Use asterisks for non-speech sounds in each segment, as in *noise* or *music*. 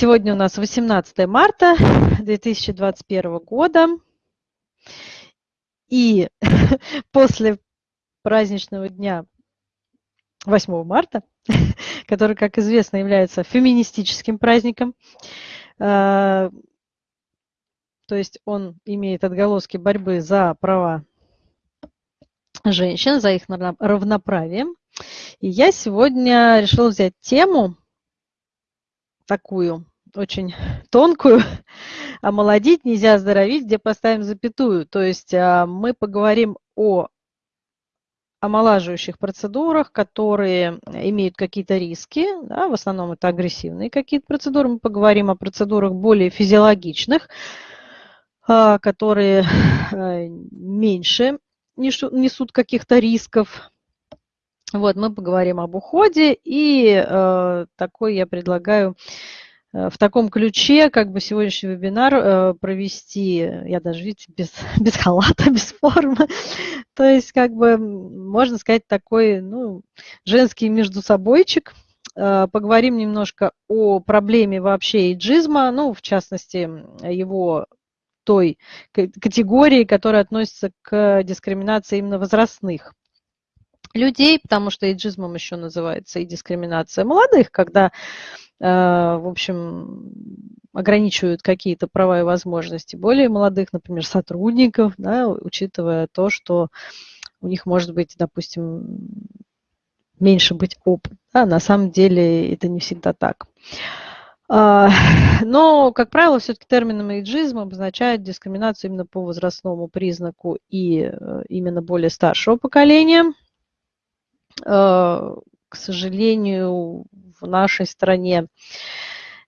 Сегодня у нас 18 марта 2021 года. И *laughs* после праздничного дня 8 марта, *laughs* который, как известно, является феминистическим праздником, э, то есть он имеет отголоски борьбы за права женщин, за их равноправие. И я сегодня решила взять тему такую, очень тонкую, *laughs* омолодить нельзя оздоровить, где поставим запятую. То есть а, мы поговорим о омолаживающих процедурах, которые имеют какие-то риски, да, в основном это агрессивные какие-то процедуры. Мы поговорим о процедурах более физиологичных, а, которые э, *laughs* меньше несут каких-то рисков. Вот, мы поговорим об уходе, и такой я предлагаю в таком ключе, как бы сегодняшний вебинар э, провести, я даже, видите, без, *laughs* без халата, без формы. *laughs* То есть, как бы, можно сказать, такой, ну, женский между собойчик. Э, поговорим немножко о проблеме вообще иджизма, ну, в частности, его той категории, которая относится к дискриминации именно возрастных людей, потому что эйджизмом еще называется и дискриминация молодых, когда, э, в общем, ограничивают какие-то права и возможности более молодых, например, сотрудников, да, учитывая то, что у них может быть, допустим, меньше быть опыт. Да, на самом деле это не всегда так. А, *laughs* но, как правило, все-таки термином эйджизм обозначает дискриминацию именно по возрастному признаку и э, именно более старшего поколения. А, к сожалению, в нашей стране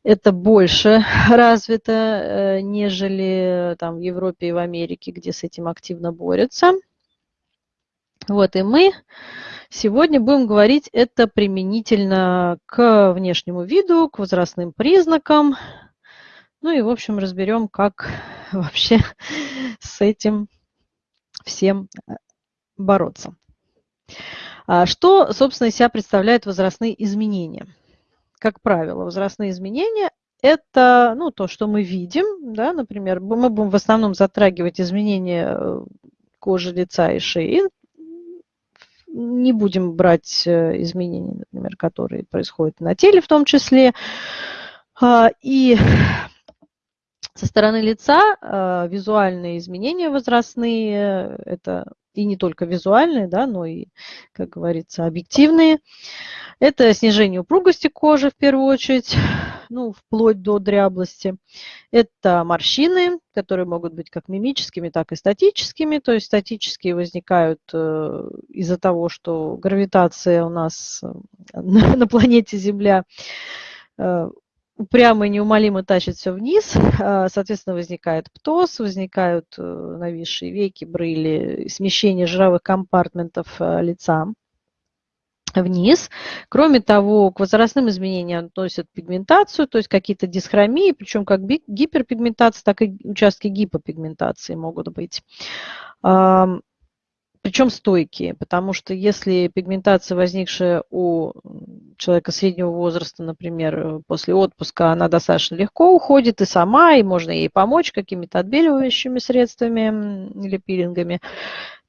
это больше *laughs* развито, э, нежели там, в Европе и в Америке, где с этим активно борются. Вот, и мы Сегодня будем говорить это применительно к внешнему виду, к возрастным признакам. Ну и, в общем, разберем, как *laughs* вообще с этим всем э, бороться. А что, собственно, из себя представляют возрастные изменения? Как правило, возрастные изменения – это ну, то, что мы видим. Да, например, мы будем в основном затрагивать изменения э, кожи лица и шеи, не будем брать э, изменения, например, которые происходят на теле в том числе. А, и со стороны лица а, визуальные изменения возрастные, это и не только визуальные, да, но и, как говорится, объективные. Это снижение упругости кожи в первую очередь, *laughs* ну, вплоть до дряблости. Это морщины, которые могут быть как мимическими, так и статическими. То есть статические возникают э, из-за того, что гравитация у нас э, *laughs* на планете Земля э, упрямо и неумолимо тащит все вниз, соответственно, возникает птоз, возникают нависшие веки, брыли, смещение жировых компартментов лица вниз. Кроме того, к возрастным изменениям относят пигментацию, то есть какие-то дисхромии, причем как гиперпигментация, так и участки гипопигментации могут быть. Причем стойкие, потому что если пигментация, возникшая у человека среднего возраста, например, после отпуска, она достаточно легко уходит и сама, и можно ей помочь какими-то отбеливающими средствами или пилингами,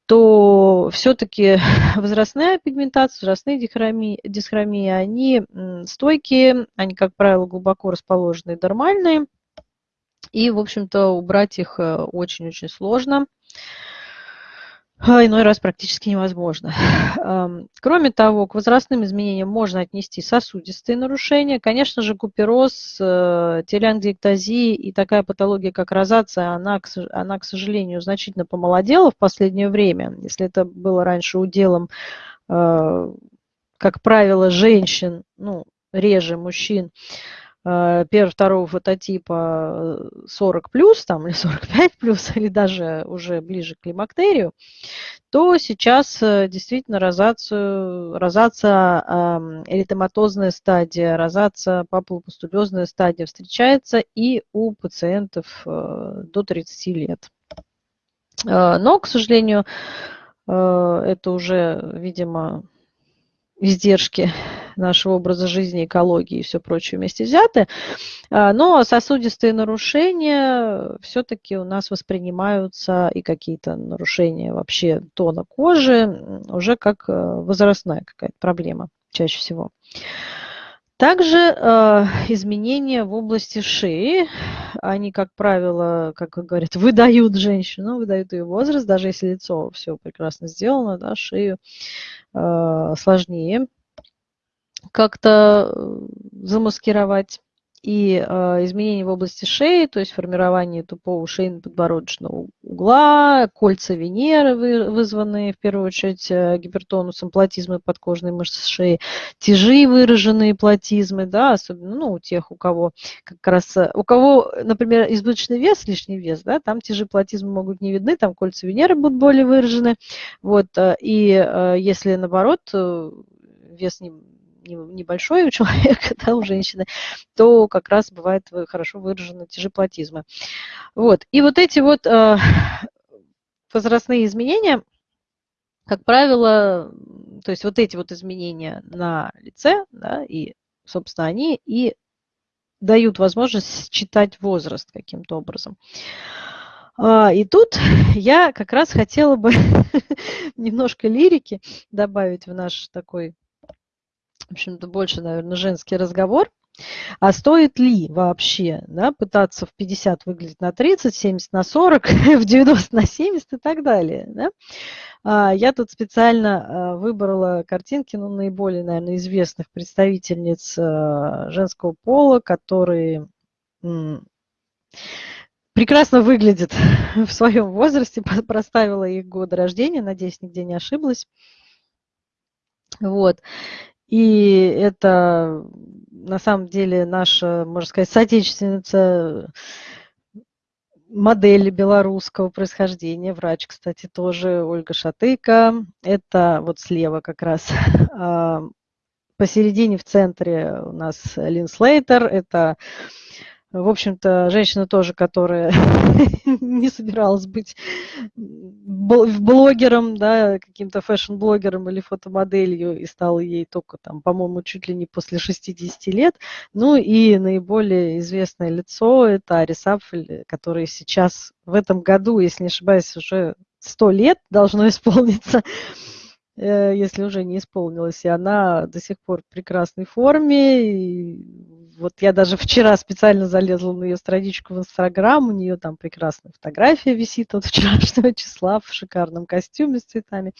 то все-таки *laughs* возрастная пигментация, возрастные дисхромии, дисхромии, они стойкие, они, как правило, глубоко расположенные, нормальные, и, в общем-то, убрать их э, очень-очень сложно. А, иной раз практически невозможно. Кроме того, к возрастным изменениям можно отнести сосудистые нарушения. Конечно же, купероз, э, телеангиэктазия и такая патология, как розация, она, она, к сожалению, значительно помолодела в последнее время. Если это было раньше уделом, э, как правило, женщин, ну, реже мужчин, первого, второго фототипа 40 плюс, там, или *laughs* 45 плюс, или даже уже ближе к климактерию, то сейчас э, действительно розацию, розация, эритематозная стадия, розация, папулопустулезная стадия встречается и у пациентов э, до 30 лет. Но, к сожалению, это уже, видимо, издержки нашего образа жизни, экологии и все прочее вместе взяты. А, но сосудистые нарушения все-таки у нас воспринимаются и какие-то нарушения вообще тона кожи уже как э, возрастная какая-то проблема чаще всего. Также э, изменения в области шеи, они, как правило, как говорят, *laughs* выдают женщину, выдают ее возраст, даже если лицо все прекрасно сделано, да, шею э, сложнее как-то э, замаскировать и э, изменения в области шеи, то есть формирование тупого шейно-подбородочного угла, кольца Венеры, вы, вызванные в первую очередь э, гипертонусом, платизмы подкожной мышцы шеи, тяжи выраженные платизмы, да, особенно ну, у тех, у кого как раз, э, у кого, например, избыточный вес, лишний вес, да, там тяжи платизмы могут не видны, там кольца Венеры будут более выражены, вот, э, и если наоборот вес не небольшой у *laughs* человека, да, у женщины, то как раз бывает хорошо выражены тяжеплатизмы. Вот. И вот эти вот э, *laughs* возрастные изменения, как правило, то есть вот эти вот изменения на лице, да, и, собственно, они и дают возможность считать возраст каким-то образом. А, и тут *laughs* я как раз хотела бы немножко лирики добавить в наш такой в общем-то, больше, наверное, женский разговор. А стоит ли вообще да, пытаться в 50 выглядеть на 30, 70 на 40, *laughs* в 90 на 70 и так далее? Да? А, я тут специально а, выбрала картинки ну, наиболее, наверное, известных представительниц а, женского пола, которые прекрасно выглядят *laughs* в своем возрасте, *laughs* проставила их годы рождения, надеюсь, нигде не ошиблась. Вот. И это на самом деле наша, можно сказать, соотечественница модели белорусского происхождения, врач, кстати, тоже Ольга Шатыка. Это вот слева как раз *laughs* а, посередине в центре у нас Лин Слейтер. Это в общем-то, женщина тоже, которая *laughs* не собиралась быть блогером, да, каким-то fashion-блогером или фотомоделью, и стала ей только там, по-моему, чуть ли не после 60 лет. Ну и наиболее известное лицо – это Арис Апфель, который сейчас в этом году, если не ошибаюсь, уже 100 лет должно *laughs* исполниться э, если уже не исполнилось, и она до сих пор в прекрасной форме, и вот я даже вчера специально залезла на ее страничку в Инстаграм, у нее там прекрасная фотография висит от *laughs* вчерашнего числа в шикарном костюме с цветами.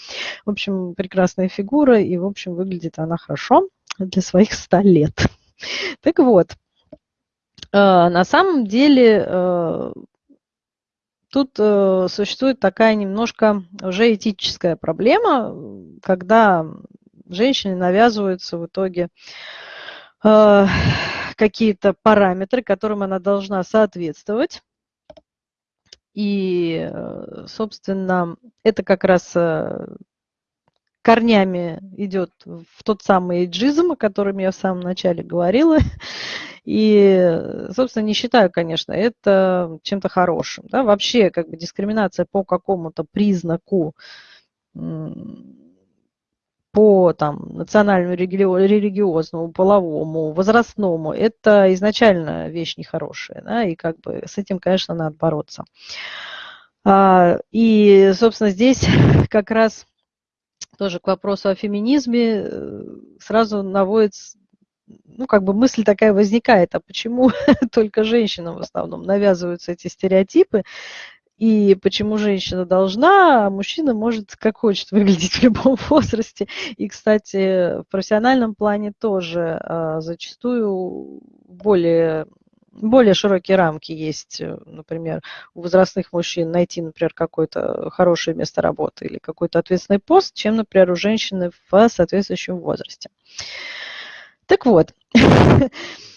В общем, прекрасная фигура, и, в общем, выглядит она хорошо для своих 100 лет. *laughs* Так вот, э, на самом деле э, тут э, существует такая немножко уже этическая проблема, когда женщине навязываются в итоге какие-то параметры, которым она должна соответствовать. И, э, собственно, это как раз э, корнями идет в тот самый эйджизм, о котором я в самом начале говорила. И, собственно, не считаю, конечно, это чем-то хорошим. Да? Вообще, как бы дискриминация по какому-то признаку по там, национальному, религиозному, половому, возрастному, это изначально вещь нехорошая, да, и как бы с этим, конечно, надо бороться. А, и, собственно, здесь *laughs* как раз тоже к вопросу о феминизме э, сразу наводится ну, как бы мысль такая возникает, а почему *laughs* только женщинам в основном навязываются эти стереотипы, и почему женщина должна, а мужчина может как хочет *laughs* выглядеть в любом возрасте. И, кстати, в профессиональном плане тоже а, зачастую более более широкие рамки есть, например, у возрастных мужчин найти, например, какое-то хорошее место работы или какой-то ответственный пост, чем, например, у женщины в соответствующем возрасте. Так вот, *laughs*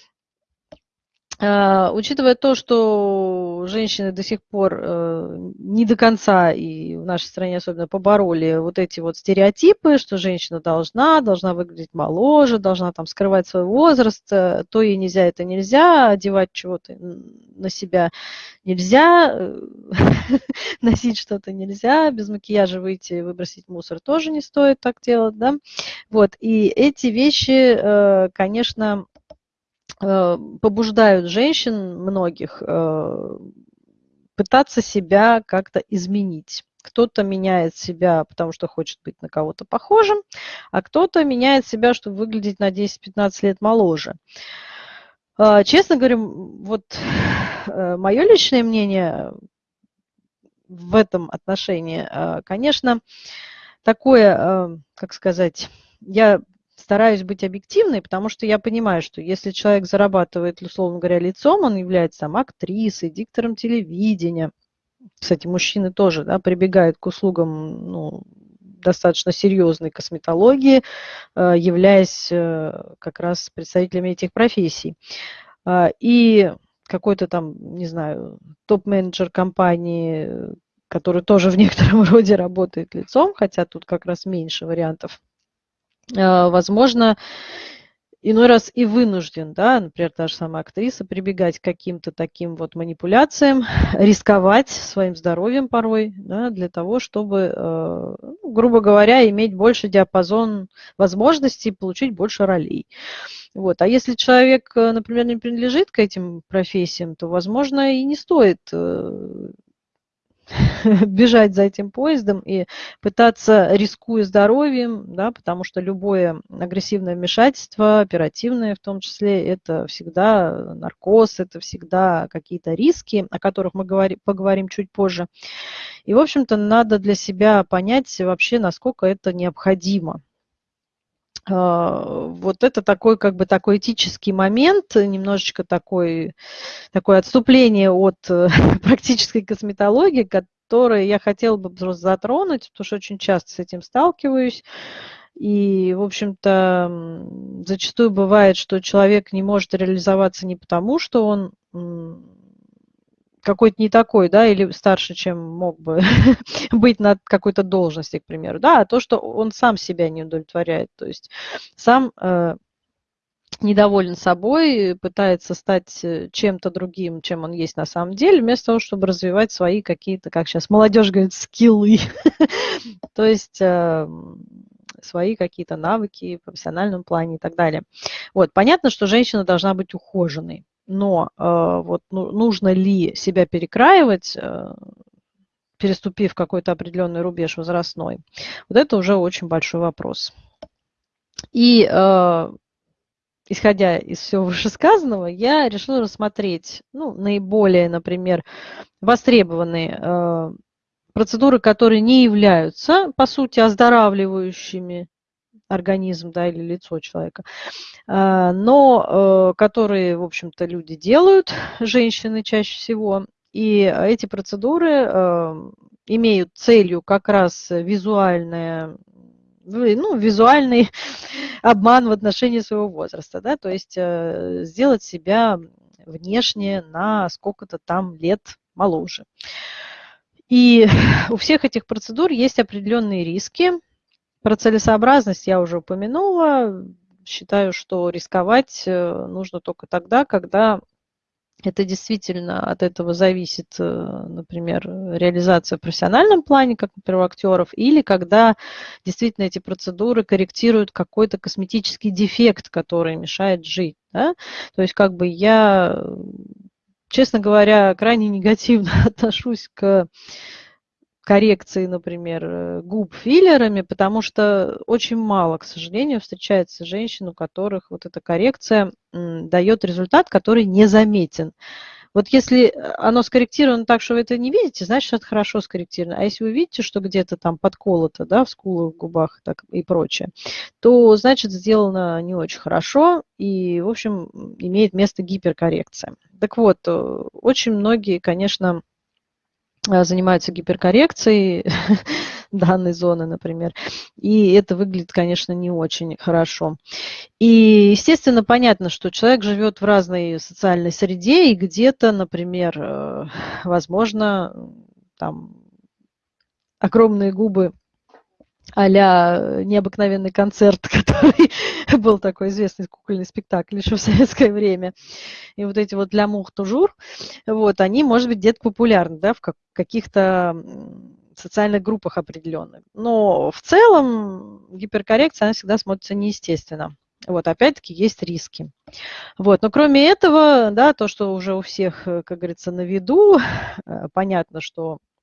учитывая то, что женщины до сих пор э, не до конца и в нашей стране особенно побороли вот эти вот стереотипы, что женщина должна, должна выглядеть моложе, должна там скрывать свой возраст, э, то ей нельзя, это нельзя, одевать чего-то на себя нельзя, э, *laughs* носить что-то нельзя, без макияжа выйти, выбросить мусор тоже не стоит так делать, да. Вот, и эти вещи, конечно, побуждают женщин многих э, пытаться себя как-то изменить. Кто-то меняет себя, потому что хочет быть на кого-то похожим, а кто-то меняет себя, чтобы выглядеть на 10-15 лет моложе. Э, честно говоря, вот мое личное мнение в этом отношении, конечно, такое, как сказать, я стараюсь быть объективной, потому что я понимаю, что если человек зарабатывает, условно говоря, лицом, он является там актрисой, диктором телевидения. Кстати, мужчины тоже да, прибегают к услугам ну, достаточно серьезной косметологии, э, являясь э, как раз представителями этих профессий. А, и какой-то там, не знаю, топ-менеджер компании, который тоже в некотором *laughs* роде работает лицом, хотя тут как раз меньше вариантов возможно, иной раз и вынужден, да, например, та же самая актриса, прибегать к каким-то таким вот манипуляциям, *laughs* рисковать своим здоровьем порой, да, для того, чтобы, э, ну, грубо говоря, иметь больше диапазон возможностей, получить больше ролей. Вот. А если человек, э, например, не принадлежит к этим профессиям, то, возможно, и не стоит э, *laughs* бежать за этим поездом и пытаться, рискуя здоровьем, да, потому что любое агрессивное вмешательство, оперативное в том числе, это всегда наркоз, это всегда какие-то риски, о которых мы говори, поговорим чуть позже. И, в общем-то, надо для себя понять вообще, насколько это необходимо. А, вот это такой, как бы, такой этический момент, немножечко такой, такое отступление от э, *laughs* практической косметологии, которое я хотела бы просто затронуть, потому что очень часто с этим сталкиваюсь. И, в общем-то, зачастую бывает, что человек не может реализоваться не потому, что он какой-то не такой, да, или старше, чем мог бы *laughs* быть на какой-то должности, к примеру, да, а то, что он сам себя не удовлетворяет, то есть сам э, недоволен собой, пытается стать э, чем-то другим, чем он есть на самом деле, вместо того, чтобы развивать свои какие-то, как сейчас молодежь говорит, скиллы, *laughs* то есть э, свои какие-то навыки в профессиональном плане и так далее. Вот, понятно, что женщина должна быть ухоженной, но э, вот ну, нужно ли себя перекраивать, э, переступив какой-то определенный рубеж возрастной, вот это уже очень большой вопрос. И э, исходя из всего *laughs* вышесказанного, я решила рассмотреть ну, наиболее, например, востребованные э, процедуры, которые не являются, по сути, оздоравливающими организм да, или лицо человека, а, но э, которые, в общем-то, люди делают, *laughs* женщины чаще всего, и эти процедуры э, имеют целью как раз визуальное ну, визуальный *laughs* обман в отношении своего возраста, да, то есть э, сделать себя внешне на сколько-то там лет моложе. И *laughs* у всех этих процедур есть определенные риски, про целесообразность я уже упомянула. Считаю, что рисковать э, нужно только тогда, когда это действительно от этого зависит, э, например, реализация в профессиональном плане, как, например, у актеров, или когда действительно эти процедуры корректируют какой-то косметический дефект, который мешает жить. Да? То есть как бы я, честно говоря, крайне негативно *laughs* отношусь к коррекции, например, э, губ филлерами, потому что очень мало, к сожалению, встречается женщин, у которых вот эта коррекция дает результат, который незаметен. Вот если э, оно скорректировано так, что вы это не видите, значит, это хорошо скорректировано. А если вы видите, что где-то там подколото, да, в скулах, в губах так, и прочее, то, значит, сделано не очень хорошо и, в общем, имеет место гиперкоррекция. Так вот, э, очень многие, конечно, занимаются гиперкоррекцией *laughs* данной зоны, например. И это выглядит, конечно, не очень хорошо. И, естественно, понятно, что человек живет в разной социальной среде, и где-то, например, э, возможно, там огромные губы а-ля необыкновенный концерт, *laughs* который был такой известный кукольный спектакль еще в советское время. И вот эти вот «Ля мух тужур», вот, они, может быть, где-то популярны, да, в каких-то социальных группах определенных. Но в целом гиперкоррекция, она всегда смотрится неестественно. Вот, опять-таки, есть риски. Вот, но кроме этого, да, то, что уже у всех, как говорится, на виду, э, понятно, что Э,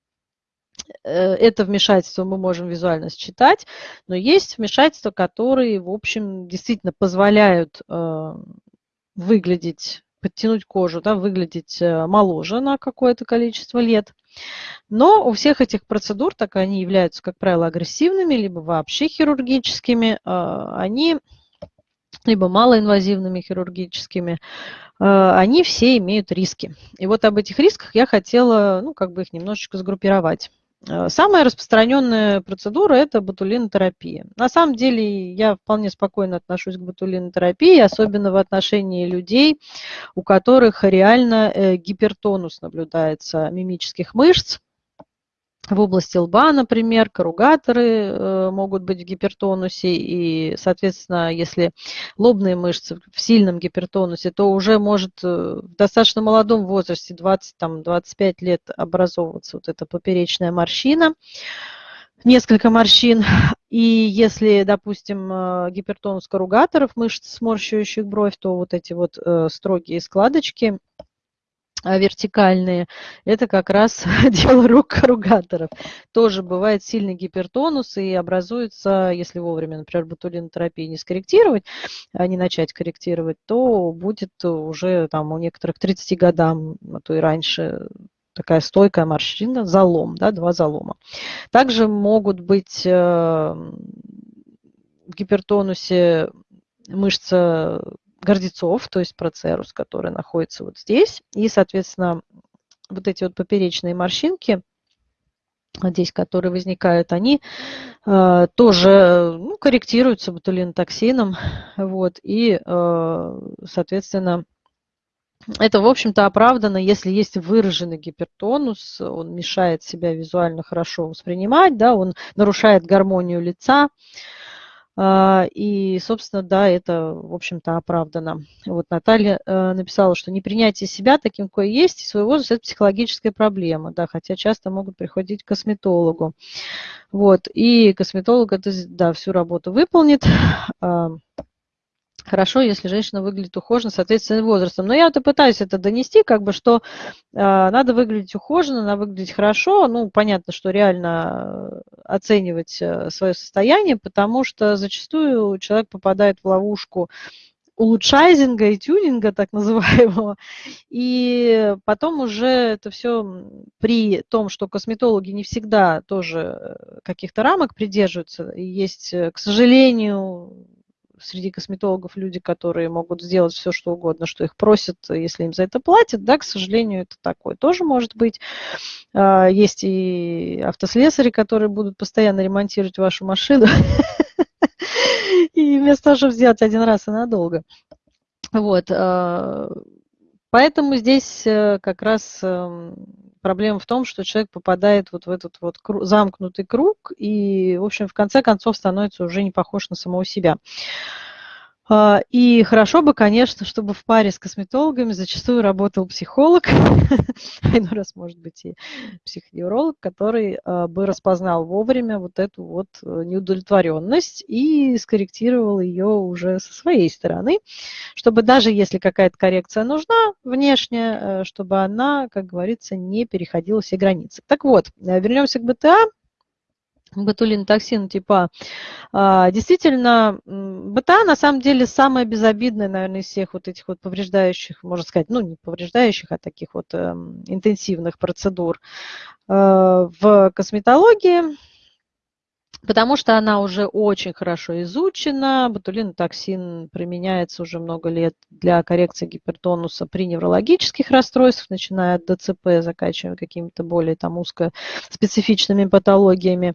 это вмешательство мы можем визуально считать, но есть вмешательства, которые, в общем, действительно позволяют э, выглядеть, подтянуть кожу, да, выглядеть э, моложе на какое-то количество лет. Но у всех этих процедур, так они являются, как правило, агрессивными, либо вообще хирургическими, они либо малоинвазивными хирургическими, они все имеют риски. И вот об этих рисках я хотела, ну, как бы их немножечко сгруппировать. Э, самая распространенная процедура – это ботулинотерапия. На самом деле я вполне спокойно отношусь к ботулинотерапии, особенно в отношении людей, у которых реально э, гипертонус наблюдается мимических мышц, в области лба, например, корругаторы э, могут быть в гипертонусе, и, соответственно, если лобные мышцы в сильном гипертонусе, то уже может э, в достаточно молодом возрасте, 20-25 лет, образовываться вот эта поперечная морщина, несколько морщин. И если, допустим, э, гипертонус корругаторов, мышц, сморщивающих бровь, то вот эти вот строгие складочки – вертикальные, это как раз *laughs* дело рук корругаторов. Тоже бывает сильный гипертонус и образуется, если вовремя, например, ботулинотерапии не скорректировать, а не начать корректировать, то будет уже там у некоторых 30 годам, а то и раньше, такая стойкая морщина, залом, да, два залома. Также могут быть э, в гипертонусе мышца гордецов, то есть процерус, который находится вот здесь. И, соответственно, вот эти вот поперечные морщинки, здесь, которые возникают, они э, тоже ну, корректируются ботулинотоксином. Вот, и, э, соответственно, это, в общем-то, оправдано, если есть выраженный гипертонус, он мешает себя визуально хорошо воспринимать, да, он нарушает гармонию лица, а, и, собственно, да, это, в общем-то, оправдано. Вот Наталья э, написала, что непринятие себя таким, какой есть, и свой возраст – это психологическая проблема, да, хотя часто могут приходить к косметологу. Вот, и косметолог это, да, всю работу выполнит. Хорошо, если женщина выглядит ухоженно, соответственно, возрастом. Но я вот и пытаюсь это донести, как бы, что э, надо выглядеть ухоженно, надо выглядеть хорошо. Ну, понятно, что реально э, оценивать э, свое состояние, потому что зачастую человек попадает в ловушку улучшайзинга и тюнинга, так называемого. И потом уже это все при том, что косметологи не всегда тоже э, каких-то рамок придерживаются. Есть, к сожалению, среди косметологов люди, которые могут сделать все, что угодно, что их просят, если им за это платят, да, к сожалению, это такое тоже может быть. А, есть и автослесари, которые будут постоянно ремонтировать вашу машину, *laughs* и вместо того, чтобы сделать один раз и надолго. Вот. Поэтому здесь э, как раз эм, проблема в том, что человек попадает вот в этот вот замкнутый круг и, в общем, в конце концов становится уже не похож на самого себя. А, и хорошо бы, конечно, чтобы в паре с косметологами зачастую работал психолог, *laughs* а раз, может быть, и психоневролог, который а, бы распознал вовремя вот эту вот э, неудовлетворенность и скорректировал ее уже со своей стороны, чтобы даже если какая-то коррекция нужна внешняя, э, чтобы она, как говорится, не переходила все границы. Так вот, э, вернемся к БТА ботулинотоксин типа а, действительно БТА на самом деле самая безобидная, наверное, из всех вот этих вот повреждающих, можно сказать, ну не повреждающих, а таких вот эм, интенсивных процедур э, в косметологии. Потому что она уже очень хорошо изучена. Ботулинотоксин применяется уже много лет для коррекции гипертонуса при неврологических расстройствах, начиная от ДЦП, заканчивая какими-то более там узкоспецифичными патологиями.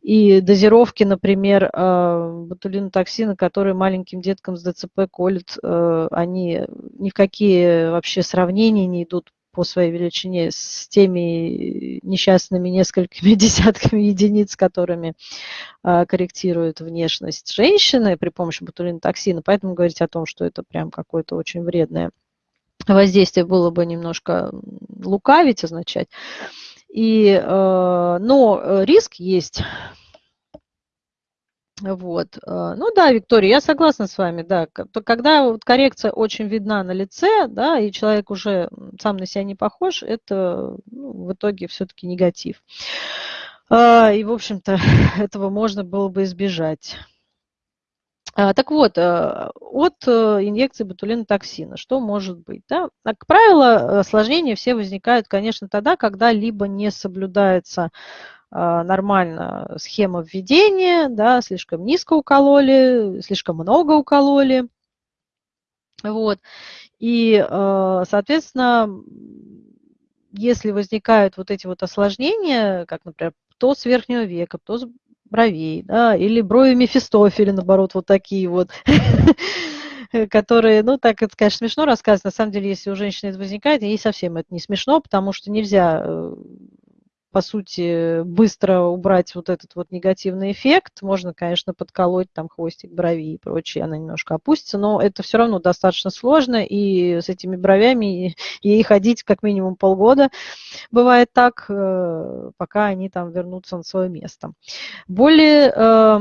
И дозировки, например, э, ботулинотоксина, которые маленьким деткам с ДЦП колют, э, они ни в какие вообще сравнения не идут по своей величине с теми несчастными несколькими *laughs* десятками единиц, которыми а, корректируют внешность женщины при помощи ботулинотоксина. Поэтому говорить о том, что это прям какое-то очень вредное воздействие было бы немножко лукавить, означать. И, э, но риск есть вот. Э, ну да, Виктория, я согласна с вами, да. Когда коррекция очень видна на лице, да, и человек уже сам на себя не похож, это ну, в итоге все-таки негатив. А, и, в общем-то, *laughs* этого можно было бы избежать. А, так вот, э, от э, инъекции ботулинотоксина что может быть? Да? Как правило, осложнения все возникают, конечно, тогда, когда либо не соблюдается а, нормально схема введения, да, слишком низко укололи, слишком много укололи. Вот. И, а, соответственно, если возникают вот эти вот осложнения, как, например, то с верхнего века, то с бровей, да, или брови Мефистофеля, наоборот, вот такие вот, *laughs* которые, ну, так это, конечно, смешно рассказывать. На самом деле, если у женщины это возникает, ей совсем это не смешно, потому что нельзя э, по сути, быстро убрать вот этот вот негативный эффект. Можно, конечно, подколоть там хвостик брови и прочее, она немножко опустится, но это все равно достаточно сложно, и с этими бровями *laughs* ей ходить как минимум полгода. Бывает так, э, пока они там вернутся на свое место. Более э,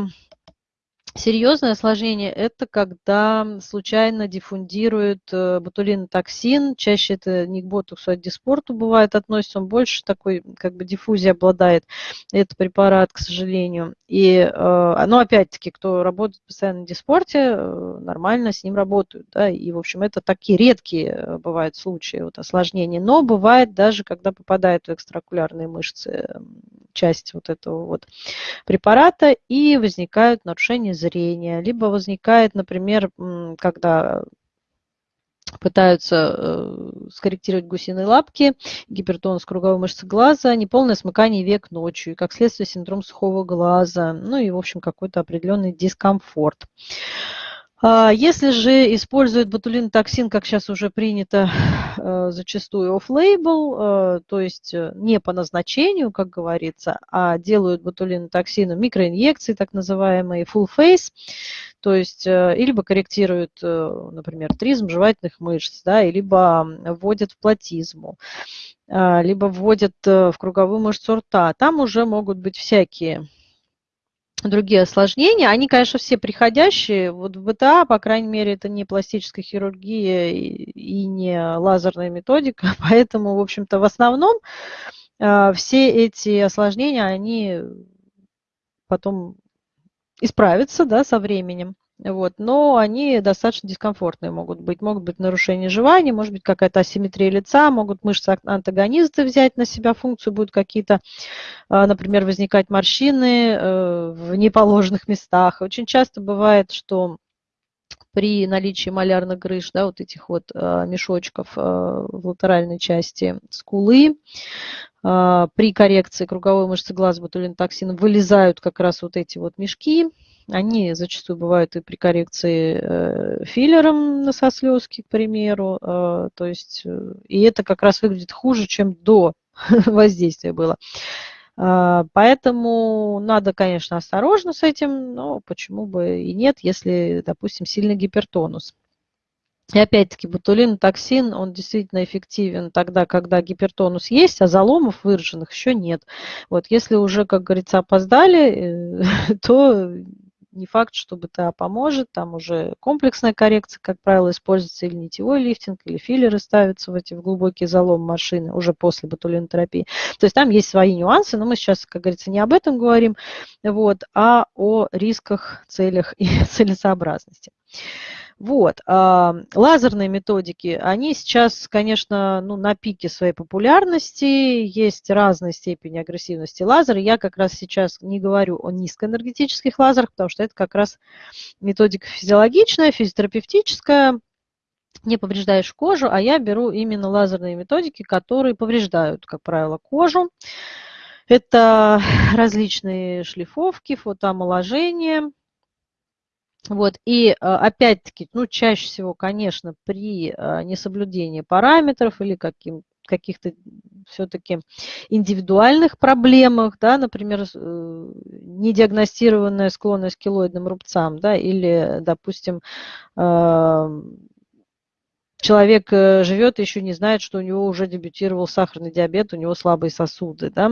Серьезное осложнение – это когда случайно диффундирует э, ботулинотоксин, чаще это не к ботоксу, а к диспорту бывает относится, он больше такой как бы диффузии обладает, этот препарат, к сожалению. И, ну, опять-таки, кто работает постоянно в диспорте, э, нормально с ним работают, да, и, в общем, это такие редкие бывают случаи вот, осложнений, но бывает даже, когда попадают в экстракулярные мышцы часть вот этого вот препарата, и возникают нарушения зрения, либо возникает, например, когда пытаются э, скорректировать гусиные лапки, гипертонус круговой мышцы глаза, неполное смыкание век ночью, и как следствие синдром сухого глаза, ну и, в общем, какой-то определенный дискомфорт. А, если же используют ботулинотоксин, как сейчас уже принято, э, зачастую off-label, э, то есть э, не по назначению, как говорится, а делают ботулинотоксину микроинъекции, так называемые full face, то есть либо корректируют, например, тризм жевательных мышц, да, либо вводят в платизму, либо вводят в круговую мышцу рта. Там уже могут быть всякие другие осложнения, они, конечно, все приходящие. Вот в БТА, по крайней мере, это не пластическая хирургия и не лазерная методика, *laughs* поэтому, в общем-то, в основном а, все эти осложнения, они потом исправятся да, со временем. Вот, но они достаточно дискомфортные могут быть. Могут быть нарушения жевания, может быть какая-то асимметрия лица, могут мышцы антагонисты взять на себя функцию, будут какие-то, а, например, возникать морщины э, в неположенных местах. Очень часто бывает, что при наличии малярных грыж, да, вот этих вот а, мешочков а, в латеральной части скулы, при коррекции круговой мышцы глаза ботулинотоксином вылезают как раз вот эти вот мешки, они зачастую бывают и при коррекции э, филлером носослезки, к примеру. Э, то есть, э, и это как раз выглядит хуже, чем до *laughs* воздействия было. Поэтому надо, конечно, осторожно с этим, но почему бы и нет, если, допустим, сильный гипертонус. И опять-таки ботулинотоксин, он действительно эффективен тогда, когда гипертонус есть, а заломов выраженных еще нет. Вот если уже, как говорится, опоздали, *laughs* то не факт, что БТА поможет, там уже комплексная коррекция, как правило, используется или нитевой лифтинг, или филлеры ставятся в эти в глубокий залом машины уже после ботулинотерапии. То есть там есть свои нюансы, но мы сейчас, как говорится, не об этом говорим, вот, а о рисках, целях и *laughs* целесообразности. Вот. А, лазерные методики, они сейчас, конечно, ну, на пике своей популярности, есть разные степени агрессивности лазера. Я как раз сейчас не говорю о низкоэнергетических лазерах, потому что это как раз методика физиологичная, физиотерапевтическая, не повреждаешь кожу, а я беру именно лазерные методики, которые повреждают, как правило, кожу. Это *laughs* различные шлифовки, фотоомоложение. Вот, и а, опять-таки, ну, чаще всего, конечно, при а, несоблюдении параметров или каким, каких-то все-таки индивидуальных проблемах, да, например, э, недиагностированная склонность к килоидным рубцам, да, или, допустим, человек э, живет еще не знает, что у него уже дебютировал сахарный диабет, у него слабые сосуды, да,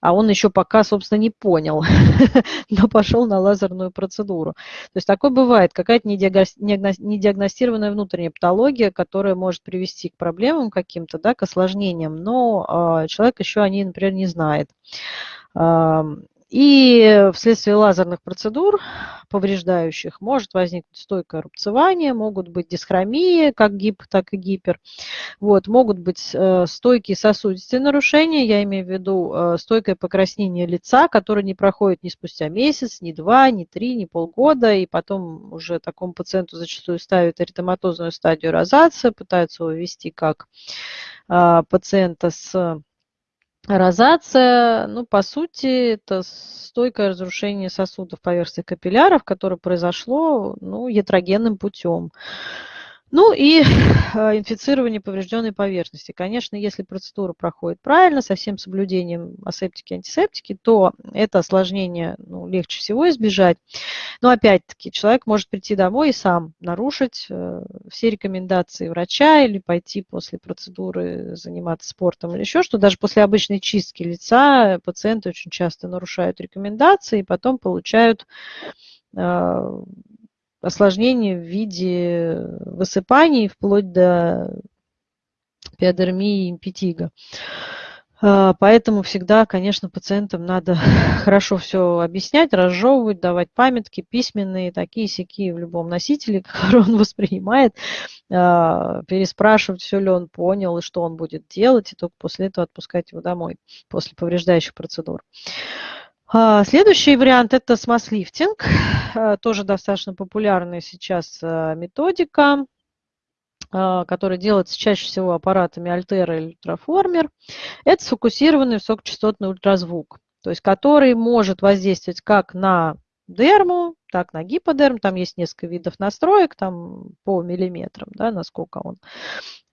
а он еще пока, собственно, не понял, *laughs* но пошел на лазерную процедуру. То есть такое бывает, какая-то недиагностированная внутренняя патология, которая может привести к проблемам каким-то, да, к осложнениям, но э, человек еще о ней, например, не знает. И вследствие лазерных процедур, повреждающих, может возникнуть стойкое рубцевание, могут быть дисхромии, как гип, так и гипер. Вот, могут быть э, стойкие сосудистые нарушения, я имею в виду э, стойкое покраснение лица, которое не проходит ни спустя месяц, ни два, ни три, ни полгода, и потом уже такому пациенту зачастую ставят эритематозную стадию розации, пытаются его ввести как э, пациента с Розация, ну, по сути, это стойкое разрушение сосудов поверхности капилляров, которое произошло ну, ятрогенным путем. Ну и а, *laughs* инфицирование поврежденной поверхности. Конечно, если процедура проходит правильно, со всем соблюдением асептики и антисептики, то это осложнение ну, легче всего избежать. Но опять-таки человек может прийти домой и сам нарушить э, все рекомендации врача или пойти после процедуры заниматься спортом или еще что. Даже после обычной чистки лица пациенты очень часто нарушают рекомендации и потом получают а, осложнений в виде высыпаний вплоть до пиодермии и импетига. А, поэтому всегда, конечно, пациентам надо *laughs* хорошо все объяснять, разжевывать, давать памятки письменные, такие сякие в любом носителе, *laughs* который он воспринимает, а, переспрашивать, все ли он понял и что он будет делать, и только после этого отпускать его домой, после повреждающих процедур. А, следующий вариант – это смаз-лифтинг, тоже достаточно популярная сейчас методика. А, который делается чаще всего аппаратами Альтера или Ультраформер, это сфокусированный высокочастотный ультразвук, то есть который может воздействовать как на дерму, так на гиподерм, там есть несколько видов настроек, там по миллиметрам, да, насколько он,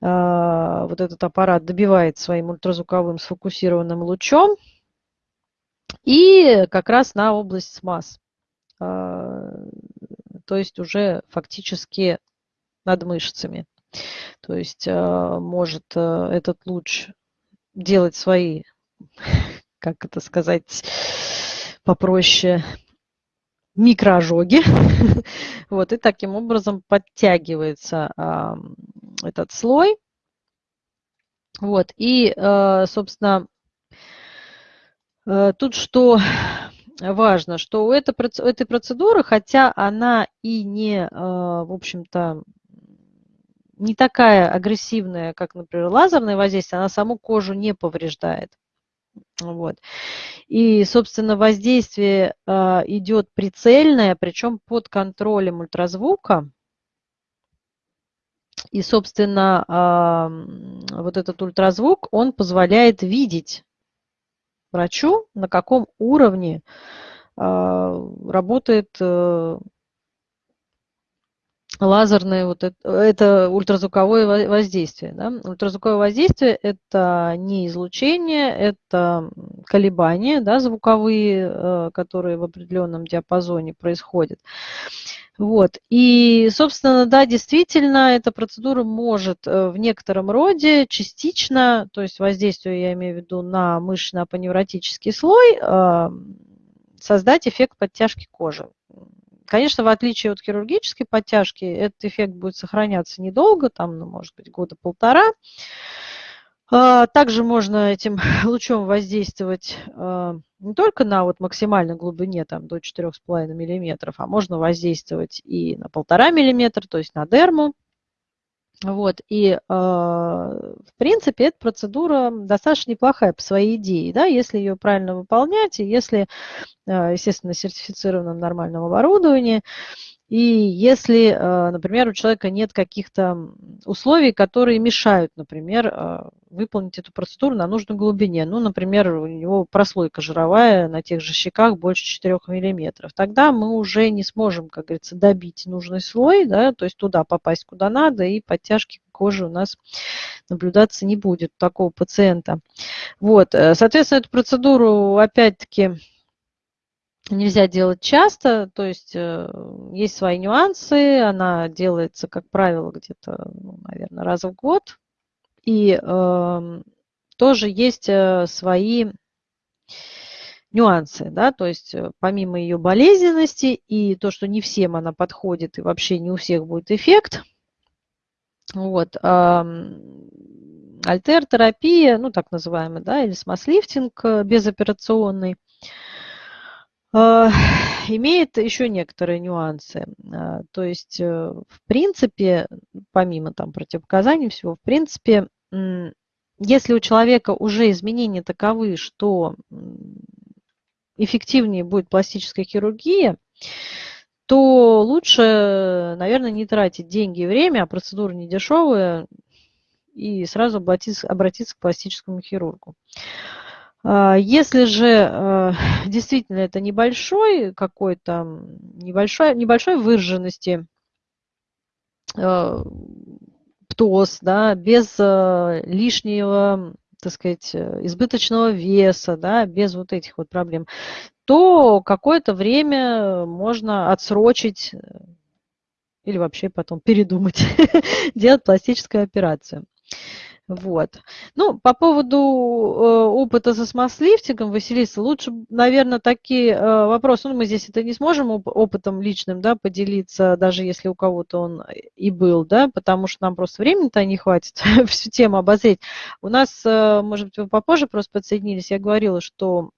э, вот этот аппарат добивает своим ультразвуковым сфокусированным лучом, и как раз на область смаз, э, то есть уже фактически над мышцами. То есть э, может э, этот луч делать свои, *laughs* как это сказать, попроще, микроожоги. *laughs* вот, и таким образом подтягивается этот слой. Вот, и, собственно, тут что *laughs* важно, что у этой процедуры, хотя она и не, в общем-то, не такая агрессивная, как, например, лазерное воздействие, она саму кожу не повреждает. Вот. И, собственно, воздействие э, идет прицельное, причем под контролем ультразвука. И, собственно, э, вот этот ультразвук, он позволяет видеть врачу, на каком уровне э, работает э, лазерное вот это, это ультразвуковое воздействие. Да? Ультразвуковое воздействие – это не излучение, это колебания да, звуковые, э, которые в определенном диапазоне происходят. Вот. И, собственно, да, действительно, эта процедура может э, в некотором роде частично, то есть воздействие, я имею в виду, на мышечно-апоневротический слой, э, создать эффект подтяжки кожи. Конечно, в отличие от хирургической подтяжки, этот эффект будет сохраняться недолго, там, ну, может быть, года полтора. А, также можно этим *laughs* лучом воздействовать а, не только на вот максимальной глубине там, до 4,5 мм, а можно воздействовать и на 1,5 мм, то есть на дерму. Вот, и, в принципе, эта процедура достаточно неплохая по своей идее, да, если ее правильно выполнять, и если, естественно, сертифицированном нормальном оборудовании, и если, э, например, у человека нет каких-то условий, которые мешают, например, э, выполнить эту процедуру на нужной глубине, ну, например, у него прослойка жировая на тех же щеках больше 4 мм, тогда мы уже не сможем, как говорится, добить нужный слой, да, то есть туда попасть куда надо, и подтяжки кожи у нас наблюдаться не будет такого пациента. Вот, э, соответственно, эту процедуру, опять-таки, нельзя делать часто, то есть э, есть свои нюансы, она делается, как правило, где-то, ну, наверное, раз в год, и э, тоже есть э, свои нюансы, да, то есть э, помимо ее болезненности и то, что не всем она подходит и вообще не у всех будет эффект, вот, э, альтер-терапия, ну, так называемый, да, или смаз-лифтинг безоперационный, имеет еще некоторые нюансы. А, то есть, э, в принципе, помимо там противопоказаний всего, в принципе, если у человека уже изменения таковы, что эффективнее будет пластическая хирургия, то лучше, наверное, не тратить деньги и время, а процедура не дешевая, и сразу обратиться, обратиться к пластическому хирургу. А, если же э, *laughs* действительно это небольшой какой-то, небольшой, небольшой выраженности э, птоз, да, без э, лишнего, так сказать, избыточного веса, да, без вот этих вот проблем, то какое-то время можно отсрочить или вообще потом передумать *laughs* делать пластическую операцию. Вот. Ну, по поводу э, опыта со смаз-лифтингом, Василиса, лучше, наверное, такие э, вопросы, ну, мы здесь это не сможем оп опытом личным, да, поделиться, даже если у кого-то он и был, да, потому что нам просто времени-то не хватит *laughs* всю тему обозреть. У нас, э, может быть, вы попозже просто подсоединились, я говорила, что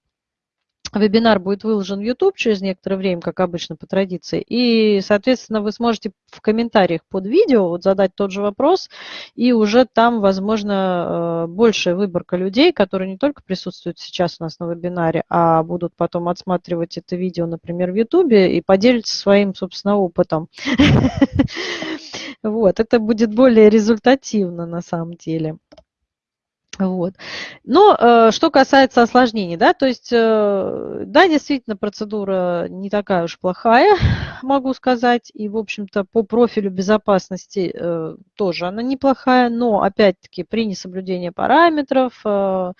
Вебинар будет выложен в YouTube через некоторое время, как обычно по традиции. И, соответственно, вы сможете в комментариях под видео вот задать тот же вопрос, и уже там, возможно, э, большая выборка людей, которые не только присутствуют сейчас у нас на вебинаре, а будут потом отсматривать это видео, например, в YouTube и поделиться своим, собственно, опытом. *laughs* Вот, это будет более результативно на самом деле. Вот. Но э, что касается осложнений, да, то есть, э, да, действительно, процедура не такая уж плохая, *laughs* могу сказать, и, в общем-то, по профилю безопасности э, тоже она неплохая, но, опять-таки, при несоблюдении параметров, э,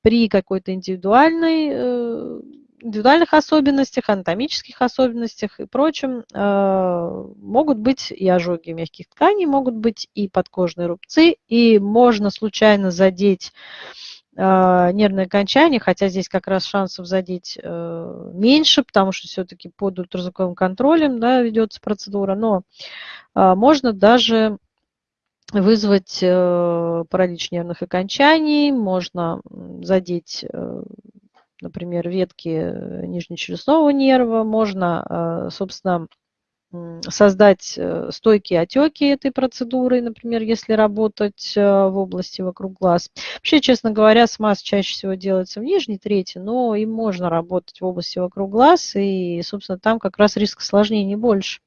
при какой-то индивидуальной э, индивидуальных особенностях, анатомических особенностях и прочем э, могут быть и ожоги мягких тканей, могут быть и подкожные рубцы, и можно случайно задеть э, нервное окончание, хотя здесь как раз шансов задеть э, меньше, потому что все-таки под ультразвуковым контролем да, ведется процедура, но можно даже вызвать паралич нервных окончаний, можно задеть например, ветки э, нижнечелюстного нерва, можно, э, собственно, создать э, стойкие отеки этой процедурой, например, если работать в области вокруг глаз. Вообще, честно говоря, смаз чаще всего делается в нижней трети, но им можно работать в области вокруг глаз, и, собственно, там как раз риск осложнений больше.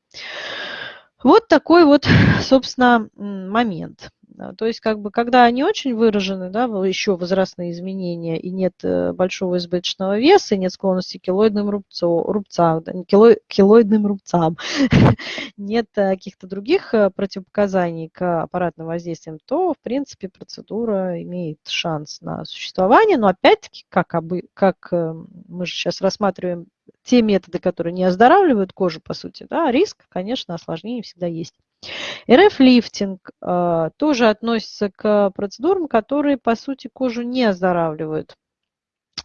Вот такой вот, *laughs* собственно, момент. То есть, как бы, когда они очень выражены, да, еще возрастные изменения, и нет э, большого избыточного веса, нет склонности к килоидным рубцу, рубцам, да, кило, килоидным рубцам, *laughs* нет э, каких-то других э, противопоказаний к аппаратным воздействиям, то, в принципе, процедура имеет шанс на существование. Но опять-таки, как, обы, как мы же сейчас рассматриваем те методы, которые не оздоравливают кожу, по сути, да, риск, конечно, осложнений всегда есть. РФ-лифтинг э, тоже относится к процедурам, которые, по сути, кожу не оздоравливают.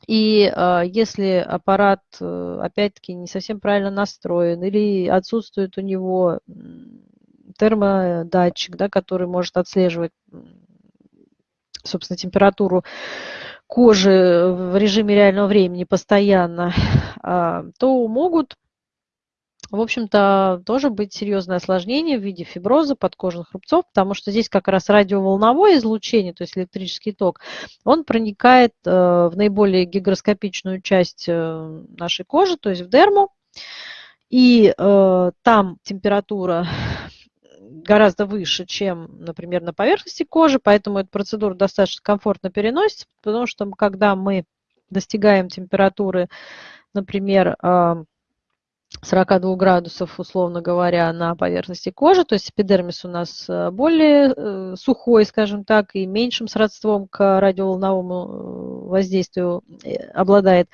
И э, если аппарат, э, опять-таки, не совсем правильно настроен или отсутствует у него термодатчик, да, который может отслеживать собственно, температуру кожи в режиме реального времени постоянно, а, то могут в общем-то, тоже быть серьезное осложнение в виде фиброза, подкожных рубцов, потому что здесь как раз радиоволновое излучение, то есть электрический ток, он проникает э, в наиболее гигроскопичную часть э, нашей кожи, то есть в дерму, и э, там температура гораздо выше, чем, например, на поверхности кожи, поэтому эта процедура достаточно комфортно переносится, потому что когда мы достигаем температуры, например, 42 градусов, условно говоря, на поверхности кожи, то есть эпидермис у нас э, более э, сухой, скажем так, и меньшим сродством к радиоволновому э, воздействию обладает.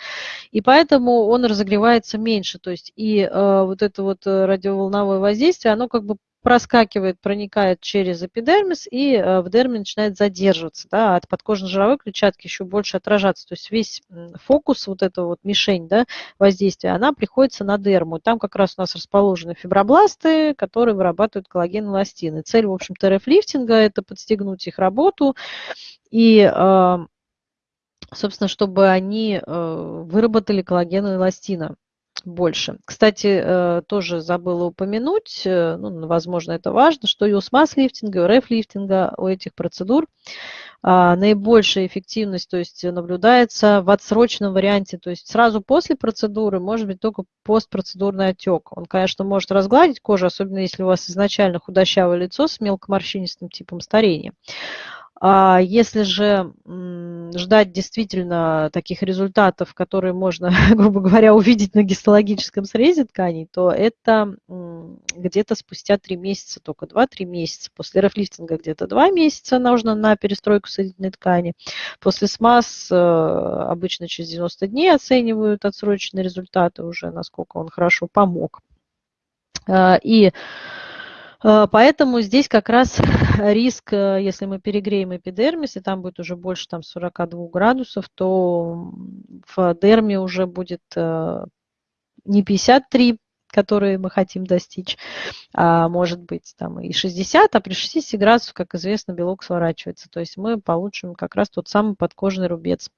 И поэтому он разогревается меньше. То есть и вот это вот радиоволновое воздействие, оно как бы проскакивает, проникает через эпидермис и э, в дерме начинает задерживаться, да, от подкожно-жировой клетчатки еще больше отражаться. То есть весь фокус, вот эта вот мишень да, воздействия, она приходится на дерму. Там как раз у нас расположены фибробласты, которые вырабатывают коллаген и эластин. цель, в общем-то, РФ-лифтинга – это подстегнуть их работу и э, собственно, чтобы они э, выработали коллаген и эластина больше. Кстати, э, тоже забыла упомянуть, э, ну, возможно, это важно, что и у смаз-лифтинга, и у реф-лифтинга, у этих процедур а, наибольшая эффективность то есть, наблюдается в отсроченном варианте, то есть сразу после процедуры может быть только постпроцедурный отек. Он, конечно, может разгладить кожу, особенно если у вас изначально худощавое лицо с мелкоморщинистым типом старения. А если же ждать действительно таких результатов, которые можно, *laughs* грубо говоря, увидеть на гистологическом срезе тканей, то это где-то спустя 3 месяца, только 2-3 месяца. После рефлифтинга где-то 2 месяца нужно на перестройку соединительной ткани. После СМАС э, обычно через 90 дней оценивают отсроченные результаты уже, насколько он хорошо помог. Э, и поэтому здесь как раз *laughs* риск, э, если мы перегреем эпидермис, и там будет уже больше там, 42 градусов, то в дерме уже будет э, не 53, которые мы хотим достичь, а может быть там и 60, а при 60 градусах, как известно, белок сворачивается. То есть мы получим как раз тот самый подкожный рубец.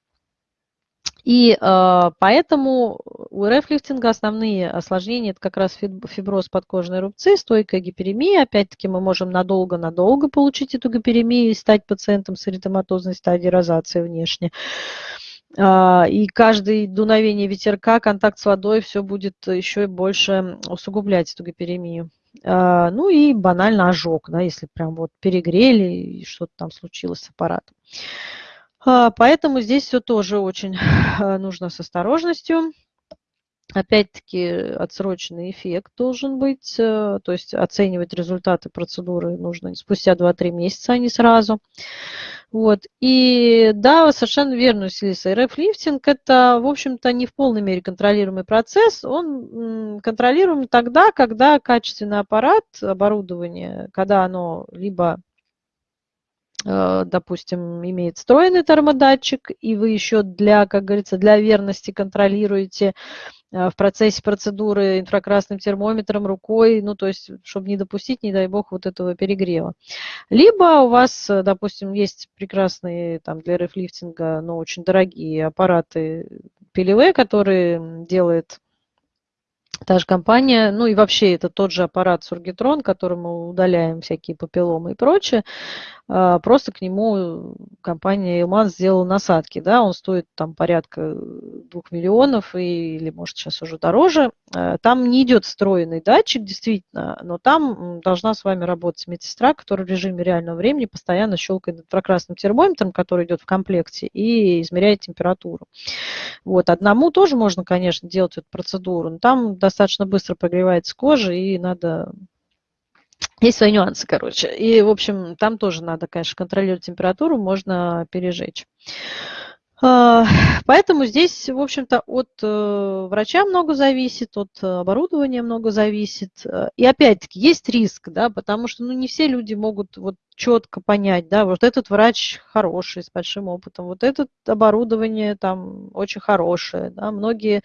И э, поэтому у РФ-лифтинга основные осложнения – это как раз фиброз подкожной рубцы, стойкая гиперемия. Опять-таки мы можем надолго-надолго получить эту гиперемию и стать пациентом с эритематозной стадией розации внешне. Э, и каждое дуновение ветерка, контакт с водой, все будет еще больше усугублять эту гиперемию. Э, ну и банально ожог, да, если прям вот перегрели и что-то там случилось с аппаратом. А, поэтому здесь все тоже очень нужно с осторожностью. Опять-таки отсроченный эффект должен быть, э, то есть оценивать результаты процедуры нужно спустя 2-3 месяца, а не сразу. Вот. И да, совершенно верно, Селиса. РФ-лифтинг – это, в общем-то, не в полной мере контролируемый процесс. Он контролируем тогда, когда качественный аппарат, оборудование, когда оно либо допустим, имеет встроенный термодатчик, и вы еще для, как говорится, для верности контролируете э, в процессе процедуры инфракрасным термометром, рукой, ну, то есть, чтобы не допустить, не дай бог, вот этого перегрева. Либо у вас, э, допустим, есть прекрасные там для рефлифтинга, но очень дорогие аппараты PLV, которые делает та же компания, ну и вообще это тот же аппарат Сургитрон, которым мы удаляем всякие папилломы и прочее, просто к нему компания Илман сделала насадки, да, он стоит там порядка двух миллионов или может сейчас уже дороже. А, там не идет встроенный датчик, действительно, но там должна с вами работать медсестра, которая в режиме реального времени постоянно щелкает инфракрасным термометром, который идет в комплекте, и измеряет температуру. Вот, одному тоже можно, конечно, делать эту процедуру, но там достаточно быстро прогревается кожа, и надо есть свои нюансы, короче. И, в общем, там тоже надо, конечно, контролировать температуру, можно пережечь. А, поэтому здесь, в общем-то, от э, врача много зависит, от оборудования много зависит. И опять-таки есть риск, да, потому что ну, не все люди могут вот четко понять, да, вот этот врач хороший, с большим опытом, вот это оборудование там очень хорошее, да, многие,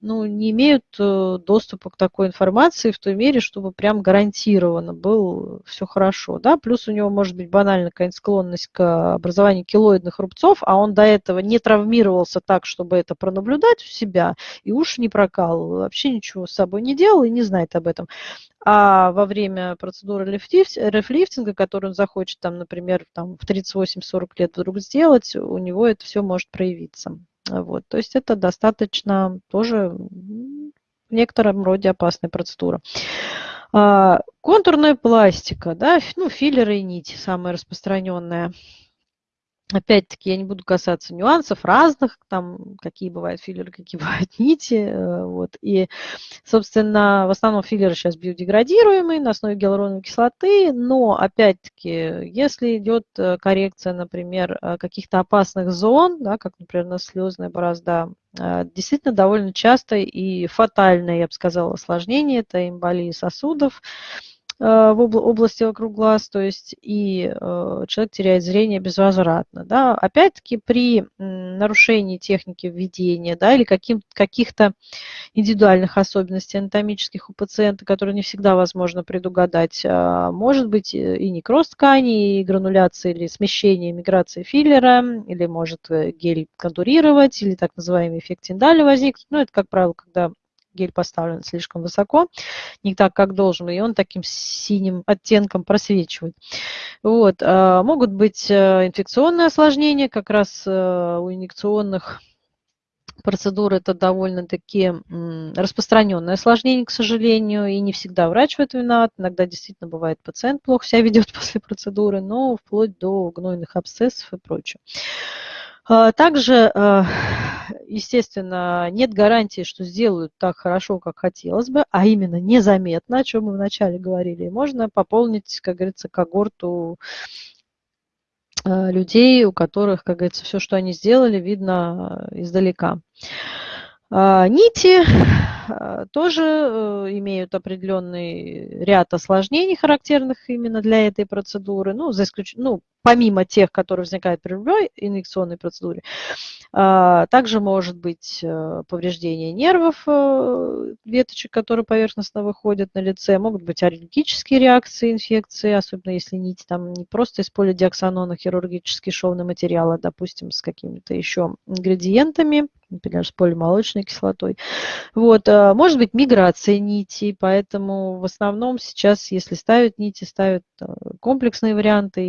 ну, не имеют э, доступа к такой информации в той мере, чтобы прям гарантированно было все хорошо, да, плюс у него может быть банально какая-нибудь склонность к образованию килоидных рубцов, а он до этого не травмировался так, чтобы это пронаблюдать у себя, и уж не прокалывал, вообще ничего с собой не делал и не знает об этом. А во время процедуры рефлифтинга, которую захочет, там, например, там, в 38-40 лет вдруг сделать, у него это все может проявиться. Вот. То есть это достаточно тоже в некотором роде опасная процедура. А, контурная пластика, да, ну, филлеры и нити, самая распространенная. Опять-таки, я не буду касаться нюансов разных, там, какие бывают филлеры, какие *laughs* бывают нити. Э, вот. И, собственно, в основном филлеры сейчас биодеградируемые на основе гиалуроновой кислоты, но, опять-таки, если идет э, коррекция, например, э, каких-то опасных зон, да, как, например, слезная борозда, действительно довольно часто и фатальное, я бы сказала, осложнение, это эмболии сосудов, в области вокруг глаз, то есть и э, человек теряет зрение безвозвратно. Да. Опять-таки при нарушении техники введения да, или каких-то индивидуальных особенностей анатомических у пациента, которые не всегда возможно предугадать, а, может быть и некроз ткани, и грануляция или смещение миграции филлера, или может э, гель контурировать, или так называемый эффект Тиндаля возникнуть. Ну, это, как правило, когда гель поставлен слишком высоко, не так, как должен, и он таким синим оттенком просвечивает. Вот. А, могут быть э, инфекционные осложнения, как раз э, у инъекционных процедур это довольно-таки распространенное осложнение, к сожалению, и не всегда врач в этом виноват. Иногда действительно бывает пациент плохо себя ведет *laughs* после процедуры, но вплоть до гнойных абсцессов и прочего. А, также, а, естественно, нет гарантии, что сделают так хорошо, как хотелось бы, а именно незаметно, о чем мы вначале говорили. Можно пополнить, как говорится, когорту а, людей, у которых, как говорится, все, что они сделали, видно издалека. Нити тоже э, имеют определенный ряд осложнений, характерных именно для этой процедуры, ну, за исключением, ну, помимо тех, которые возникают при любой инъекционной процедуре. А, также может быть э, повреждение нервов, э, веточек, которые поверхностно выходят на лице, могут быть аллергические реакции, инфекции, особенно если нить там не просто из полидиоксанона хирургический шовный материал, а, допустим, с какими-то еще ингредиентами, например, с полимолочной кислотой. Вот. А, может быть миграция нитей, поэтому в основном сейчас, если ставят нити, ставят э, комплексные варианты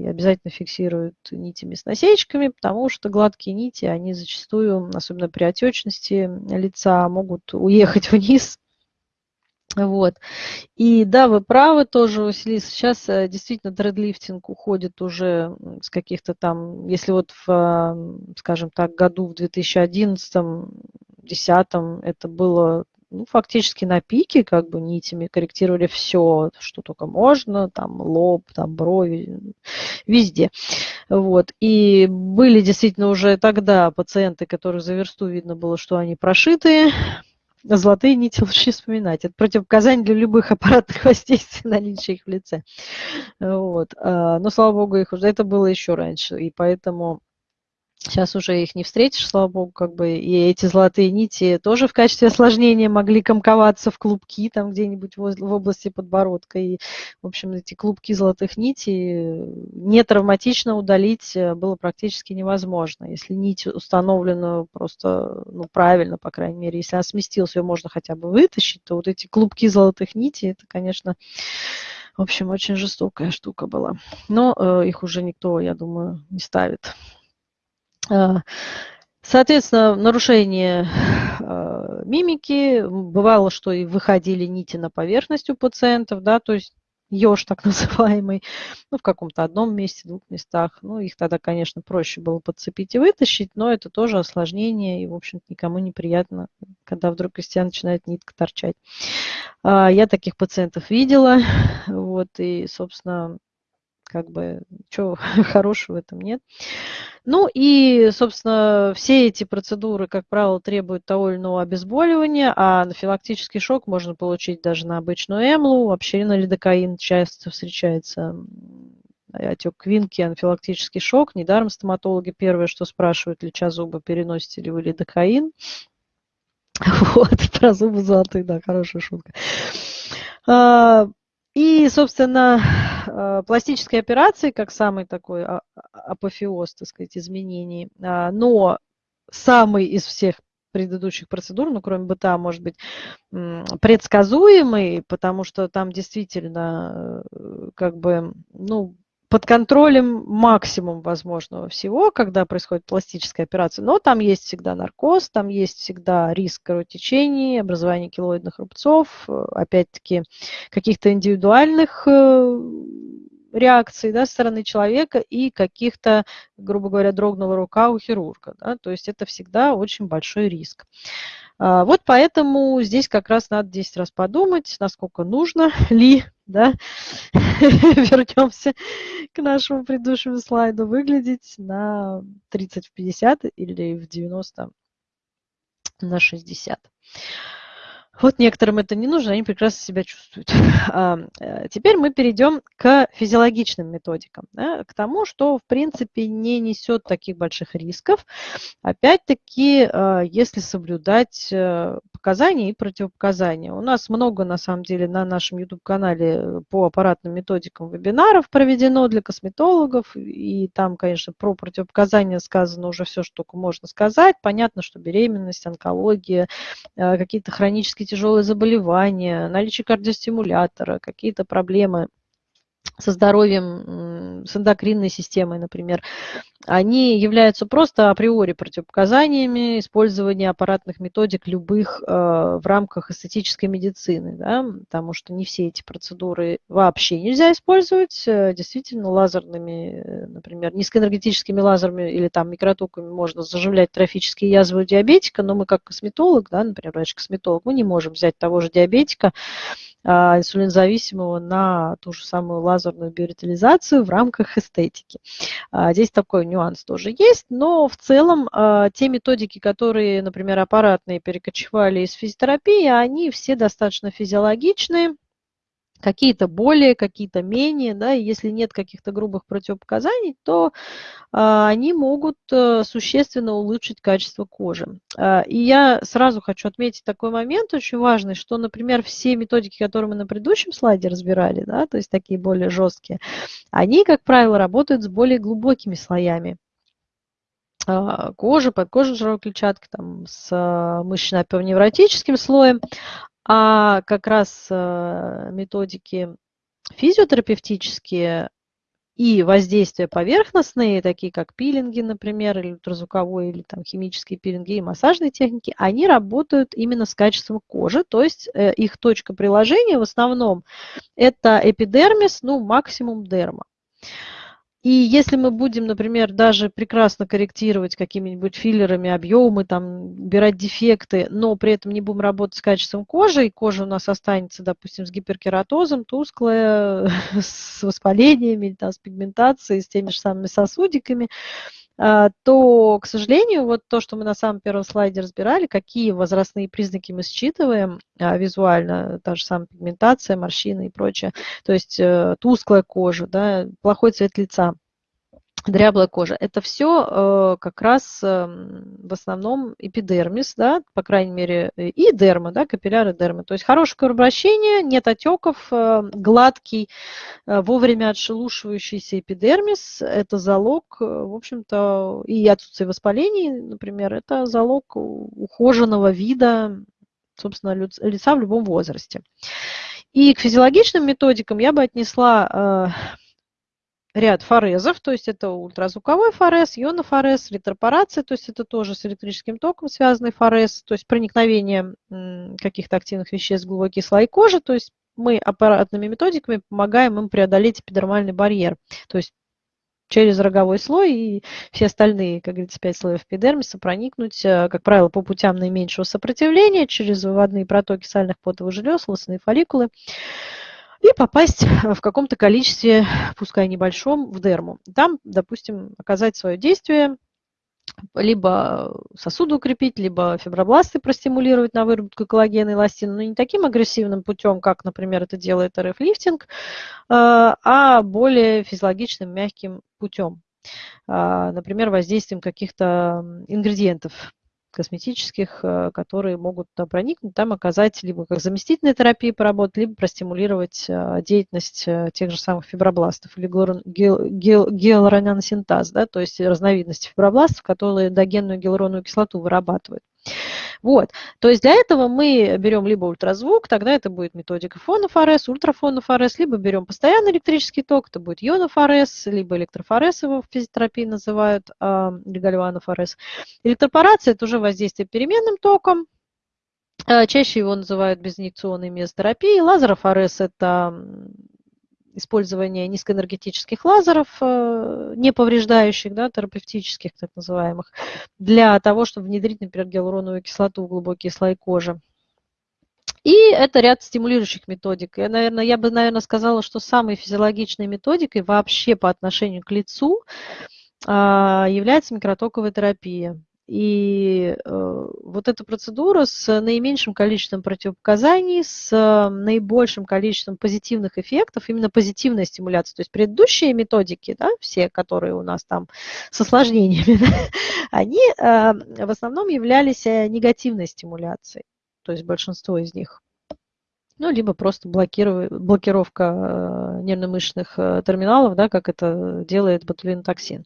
и обязательно фиксируют нитями с насечками, потому что гладкие нити, они зачастую, особенно при отечности лица, могут уехать *laughs* вниз. Вот. И да, вы правы тоже, Василий, сейчас э, действительно дредлифтинг уходит уже с каких-то там, если вот в, скажем так, году в 2011 2010 это было ну, фактически на пике, как бы нитями корректировали все, что только можно, там лоб, там брови, везде. Вот. И были действительно уже тогда пациенты, которые за версту видно было, что они прошитые, золотые нити лучше вспоминать. Это противопоказание для любых аппаратных *laughs* воздействий, наличия их в лице. Вот. А, но, слава богу, их уже это было еще раньше. И поэтому Сейчас уже их не встретишь, слава богу, как бы и эти золотые нити тоже в качестве осложнения могли комковаться в клубки там где-нибудь в области подбородка. И, в общем, эти клубки золотых нитей не травматично удалить э, было практически невозможно. Если нить установлена просто ну, правильно, по крайней мере, если она сместилась, ее можно хотя бы вытащить, то вот эти клубки золотых нитей, это, конечно, в общем, очень жестокая штука была. Но э, их уже никто, я думаю, не ставит. А, соответственно, нарушение а, мимики. Бывало, что и выходили нити на поверхность у пациентов, да, то есть еж так *laughs* называемый, ну, в каком-то одном месте, двух местах. Ну, их тогда, конечно, проще было подцепить и вытащить, но это тоже осложнение, и, в общем-то, никому неприятно, когда вдруг из тебя начинает нитка торчать. А, я таких пациентов видела, вот, и, собственно, как бы ничего *laughs* хорошего в этом нет. Ну и, собственно, все эти процедуры, как правило, требуют того или иного обезболивания, а анафилактический шок можно получить даже на обычную эмлу, вообще на лидокаин часто встречается отек квинки, анфилактический шок. Недаром стоматологи первое, что спрашивают, леча зубы, переносите ли вы лидокаин. *laughs* Вот, про зубы золотые, да, хорошая шутка. А, и, собственно, а, пластические операции, как самый такой а, апофеоз, так сказать, изменений, но самый из всех предыдущих процедур, ну, кроме БТА, может быть, предсказуемый, потому что там действительно э, как бы, ну, под контролем максимум возможного всего, когда происходит пластическая операция. Но там есть всегда наркоз, там есть всегда риск кровотечений, образования килоидных рубцов, э, опять-таки каких-то индивидуальных э, реакций да, со стороны человека и каких-то, грубо говоря, дрогнула рука у хирурга. Да, то есть это всегда очень большой риск. А, вот поэтому здесь как раз надо 10 раз подумать, насколько нужно *laughs* ли, да, *laughs* вернемся к нашему предыдущему слайду, выглядеть на 30 в 50 или в 90 на 60. Вот некоторым это не нужно, они прекрасно себя чувствуют. *laughs* А, э, теперь мы перейдем к физиологичным методикам, да, к тому, что в принципе не несет таких больших рисков. Опять-таки, а, если соблюдать э, показания и противопоказания. У нас много, на самом деле, на нашем YouTube-канале по аппаратным методикам вебинаров проведено для косметологов, и там, конечно, про противопоказания сказано уже все, что можно сказать. Понятно, что беременность, онкология, э, какие-то хронические тяжелые заболевания, наличие кардиостимулятора, какие-то проблемы со здоровьем, с эндокринной системой, например, они являются просто априори противопоказаниями использования аппаратных методик любых э, в рамках эстетической медицины, да, потому что не все эти процедуры вообще нельзя использовать. Э, действительно, лазерными, э, например, низкоэнергетическими лазерами или там микротоками можно заживлять трофические язвы у диабетика, но мы как косметолог, да, например, врач-косметолог, мы не можем взять того же диабетика, а, инсулинозависимого на ту же самую лазерную биоритализацию в рамках эстетики. А, здесь такой нюанс тоже есть, но в целом а, те методики, которые, например, аппаратные перекочевали из физиотерапии, они все достаточно физиологичные, какие-то более, какие-то менее, да, и если нет каких-то грубых противопоказаний, то а, они могут а, существенно улучшить качество кожи. А, и я сразу хочу отметить такой момент очень важный, что, например, все методики, которые мы на предыдущем слайде разбирали, да, то есть такие более жесткие, они, как правило, работают с более глубокими слоями кожи, подкожной жировой клетчатки, там, с мышечно-невротическим слоем, а как раз э, методики физиотерапевтические и воздействия поверхностные, такие как пилинги, например, или ультразвуковой, или там химические пилинги и массажные техники, они работают именно с качеством кожи, то есть э, их точка приложения в основном это эпидермис, ну максимум дерма. И если мы будем, например, даже прекрасно корректировать какими-нибудь филлерами объемы, там, убирать дефекты, но при этом не будем работать с качеством кожи, и кожа у нас останется, допустим, с гиперкератозом, тусклая, *laughs* с воспалениями, там, с пигментацией, с теми же самыми сосудиками, то, к сожалению, вот то, что мы на самом первом слайде разбирали, какие возрастные признаки мы считываем а, визуально, та же самая пигментация, морщины и прочее, то есть э, тусклая кожа, да, плохой цвет лица – дряблая кожа. Это все э, как раз э, в основном эпидермис, да, по крайней мере, и дерма, да, капилляры дермы. То есть хорошее кровообращение, нет отеков, э, гладкий, э, вовремя отшелушивающийся эпидермис – это залог, э, в общем-то, и отсутствие воспалений, например, это залог ухоженного вида, собственно, лица в любом возрасте. И к физиологичным методикам я бы отнесла э, ряд форезов, то есть это ультразвуковой форез, ионофорез, ретропорация, то есть это тоже с электрическим током связанный форез, то есть проникновение каких-то активных веществ в глубокие слои кожи, то есть мы аппаратными методиками помогаем им преодолеть эпидермальный барьер, то есть через роговой слой и все остальные, как говорится, пять слоев эпидермиса проникнуть, э, как правило, по путям наименьшего сопротивления, через выводные протоки сальных потовых желез, волосяные фолликулы и попасть в каком-то количестве, пускай небольшом, в дерму. Там, допустим, оказать свое действие либо сосуды укрепить, либо фибробласты простимулировать на выработку коллагена и эластина, но не таким агрессивным путем, как, например, это делает РФ-лифтинг, а более физиологичным, мягким путем. Например, воздействием каких-то ингредиентов косметических, э, которые могут проникнуть, там оказать либо как заместительная терапия поработать, либо простимулировать э, деятельность э, тех же самых фибробластов или гиалуронаносинтаз, да, то есть разновидности фибробластов, которые догенную гиалуроновую кислоту вырабатывают. Вот. То есть для этого мы берем либо ультразвук, тогда это будет методика фонов РС, ультрафонов РС, либо берем постоянный электрический ток, это будет ионов либо электрофорез его в физиотерапии называют, э, гальванов. Электропорация – это уже воздействие переменным током, а, Чаще его называют безинъекционной мезотерапией. Лазеров это использование низкоэнергетических лазеров, э, не повреждающих, да, терапевтических так называемых, для того, чтобы внедрить, например, гиалуроновую кислоту в глубокие слои кожи. И это ряд стимулирующих методик. Я, наверное, я бы, наверное, сказала, что самой физиологичной методикой вообще по отношению к лицу а, является микротоковая терапия. И э, вот эта процедура с наименьшим количеством противопоказаний, с наибольшим количеством позитивных эффектов, именно позитивная стимуляция. То есть предыдущие методики, да, все, которые у нас там с осложнениями, *laughs* они э, в основном являлись э, негативной стимуляцией, то есть большинство из них ну, либо просто блокировка э, нервно-мышечных э, терминалов, да, как это делает ботулинотоксин.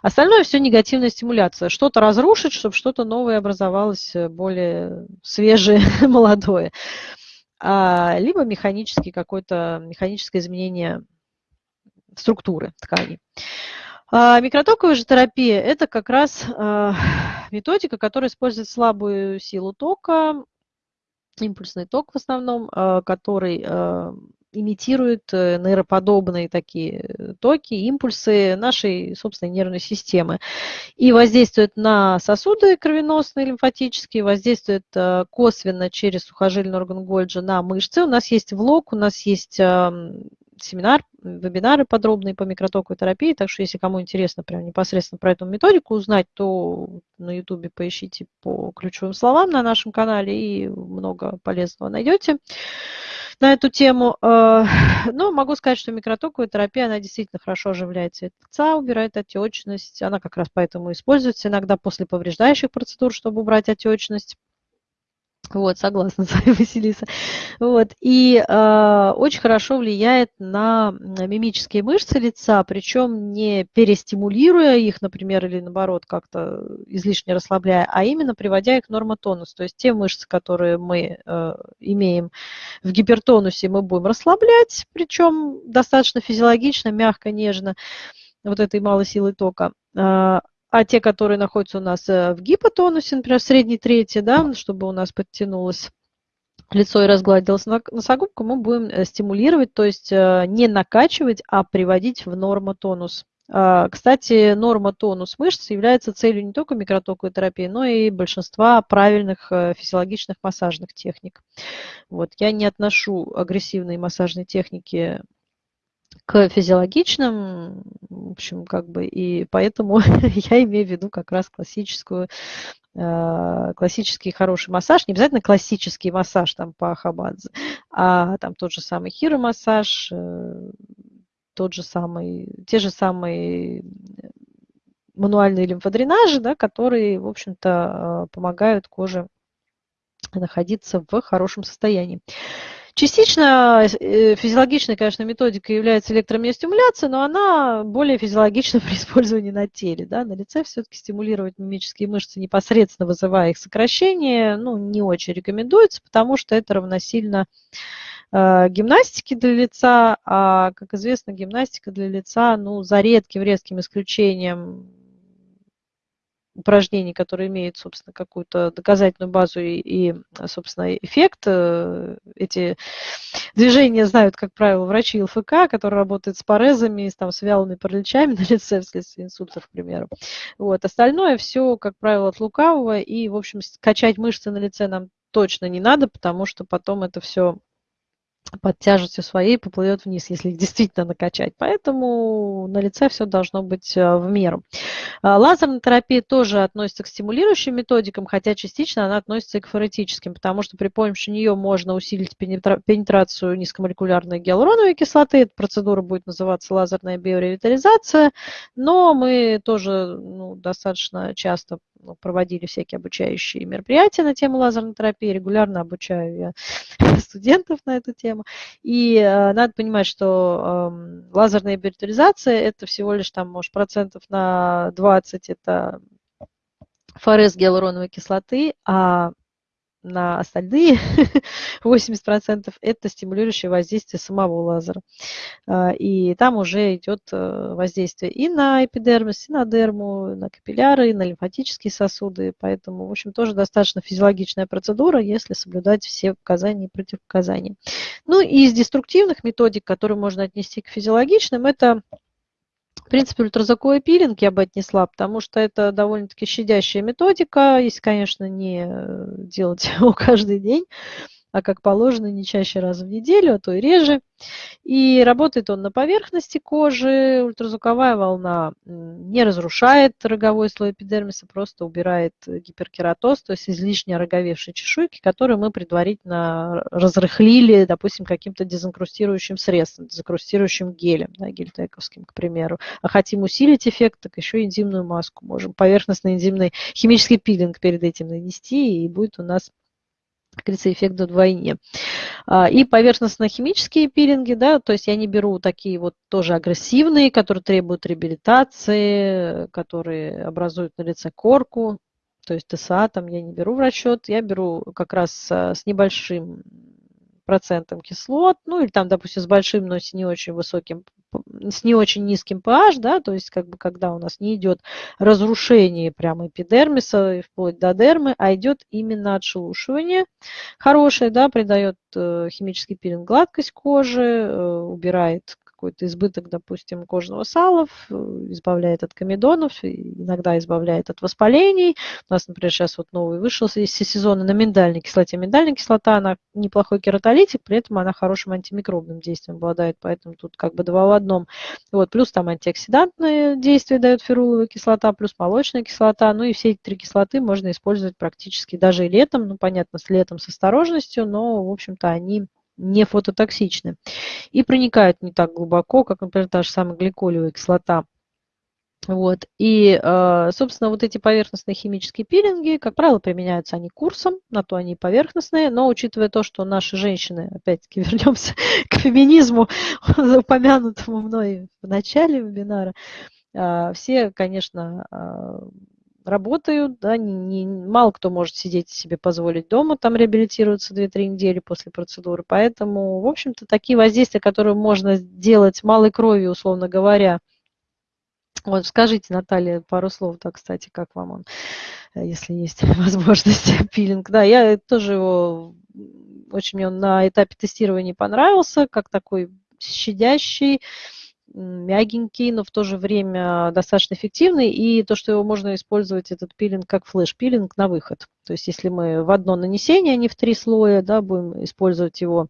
Остальное все негативная стимуляция. Что-то разрушить, чтобы что-то новое образовалось, э, более свежее, *laughs* молодое. А, либо механический какое-то механическое изменение структуры тканей. А микротоковая же терапия – это как раз методика, которая использует слабую силу тока, импульсный ток в основном, а, который а, имитирует э, нейроподобные такие э, токи, импульсы нашей собственной нервной системы. И воздействует на сосуды кровеносные, лимфатические, воздействует э, косвенно через сухожильный орган Гольджи на мышцы. У нас есть влог, у нас есть семинар, вебинары подробные по микротоковой терапии, так что если кому интересно прям непосредственно про эту методику узнать, то на ютубе поищите по ключевым словам на нашем канале и много полезного найдете на эту тему. Э, *laughs* но могу сказать, что микротоковая терапия, она действительно хорошо оживляет цвет лица, убирает отечность. Она как раз поэтому используется иногда после повреждающих процедур, чтобы убрать отечность. Вот, согласна с вами, *laughs* Василиса. Вот, и э, очень хорошо влияет на мимические мышцы лица, причем не перестимулируя их, например, или наоборот как-то излишне расслабляя, а именно приводя их в нормотонус. То есть те мышцы, которые мы э, имеем в гипертонусе, мы будем расслаблять, причем достаточно физиологично, мягко, нежно, вот этой малой силы тока. А, те, которые находятся у нас э, в гипотонусе, например, в средней трети, да, чтобы у нас подтянулось лицо и разгладилась носогубка, мы будем э, стимулировать, то есть э, не накачивать, а приводить в нормотонус. А, кстати, нормотонус мышц является целью не только микротоковой терапии, но и большинства правильных физиологичных массажных техник. Вот. Я не отношу агрессивные массажные техники к физиологичным, в общем, как бы, и поэтому *laughs* я имею в виду как раз классическую, э, классический хороший массаж, не обязательно классический массаж там по Хабадзе, а там тот же самый хиромассаж, э, тот же самый, те же самые мануальные лимфодренажи, да, которые, в общем-то, э, помогают коже находиться в хорошем состоянии. Частично э, физиологичной, конечно, методикой является электромиостимуляция, но она более физиологична *laughs* при использовании на теле. Да? На лице все-таки стимулировать мимические мышцы непосредственно вызывая их сокращение, ну, не очень рекомендуется, потому что это равносильно э, гимнастики для лица, а, как известно, гимнастика для лица, ну, за редким, резким исключением упражнений, которые имеют, собственно, какую-то доказательную базу и, и, собственно, эффект. Э, эти движения знают, как правило, врачи ЛФК, которые работают с парезами, там, с вялыми параличами *laughs* на лице вследствие инсульта, к примеру. Вот. Остальное все, как правило, от лукавого, и, в общем, качать мышцы на лице нам точно не надо, потому что потом это все под тяжестью своей поплывет вниз, если их действительно накачать. Поэтому на лице все должно быть э, в меру. А, лазерная терапия тоже относится к стимулирующим методикам, хотя частично она относится и к форетическим, потому что при помощи нее можно усилить пенетрацию низкомолекулярной гиалуроновой кислоты. Эта процедура будет называться лазерная биоревитализация, но мы тоже ну, достаточно часто проводили всякие обучающие мероприятия на тему лазерной терапии, регулярно обучаю я *laughs* студентов на эту тему. И э, надо понимать, что э, лазерная биоревитализация это всего лишь там, может, процентов на 20 это ФРС гиалуроновой кислоты, а на остальные *laughs* 80% это стимулирующее воздействие самого лазера. А, и там уже идет э, воздействие и на эпидермис, и на дерму, и на капилляры, и на лимфатические сосуды. Поэтому, в общем, тоже достаточно физиологичная процедура, если соблюдать все показания и противопоказания. Ну и из деструктивных методик, которые можно отнести к физиологичным, это в принципе, ультразвуковой пилинг я бы отнесла, потому что это довольно-таки щадящая методика, если, конечно, не э, делать *laughs* его каждый день а как положено не чаще раз в неделю, а то и реже. И работает он на поверхности кожи. Ультразвуковая волна не разрушает роговой слой эпидермиса, просто убирает гиперкератоз, то есть излишне роговевшие чешуйки, которые мы предварительно разрыхлили, допустим, каким-то дезинкрустирующим средством, дезинкрустирующим гелем, да, гельтековским, к примеру. А хотим усилить эффект, так еще энзимную маску можем, поверхностный энзимный химический пилинг перед этим нанести, и будет у нас как эффект вдвойне. А, и поверхностно-химические пилинги, да, то есть я не беру такие вот тоже агрессивные, которые требуют реабилитации, которые образуют на лице корку, то есть ТСА там я не беру в расчет, я беру как раз а, с небольшим процентом кислот, ну или там, допустим, с большим, но с не очень высоким с не очень низким pH, да, то есть как бы когда у нас не идет разрушение прямо эпидермиса вплоть до дермы, а идет именно отшелушивание хорошее, да, придает э, химический пилинг гладкость кожи, э, убирает какой-то избыток, допустим, кожного сала, избавляет от комедонов, иногда избавляет от воспалений. У нас, например, сейчас вот новый вышел из сезона на миндальной кислоте. Миндальная кислота, она неплохой кератолитик, при этом она хорошим антимикробным действием обладает, поэтому тут как бы два в одном. Вот, плюс там антиоксидантное действие дает феруловая кислота, плюс молочная кислота. Ну и все эти три кислоты можно использовать практически даже и летом. Ну, понятно, с летом с осторожностью, но, в общем-то, они не фототоксичны и проникают не так глубоко, как, например, та же самая гликолевая кислота. Вот. И, э, собственно, вот эти поверхностные химические пилинги, как правило, применяются они курсом, на то они поверхностные, но учитывая то, что наши женщины, опять-таки *laughs* вернемся к феминизму, *laughs* упомянутому мной в начале вебинара, э, все, конечно, э, работают, да, не, не, мало кто может сидеть себе позволить дома, там реабилитироваться 2-3 недели после процедуры, поэтому, в общем-то, такие воздействия, которые можно сделать малой кровью, условно говоря, вот скажите, Наталья, пару слов, да, кстати, как вам он, если есть *laughs* возможность, *laughs* пилинг. Да, я тоже его, очень мне он на этапе тестирования понравился, как такой щадящий, мягенький, но в то же время достаточно эффективный. И то, что его можно использовать, этот пилинг, как флеш-пилинг на выход. То есть если мы в одно нанесение, а не в три слоя, да, будем использовать его,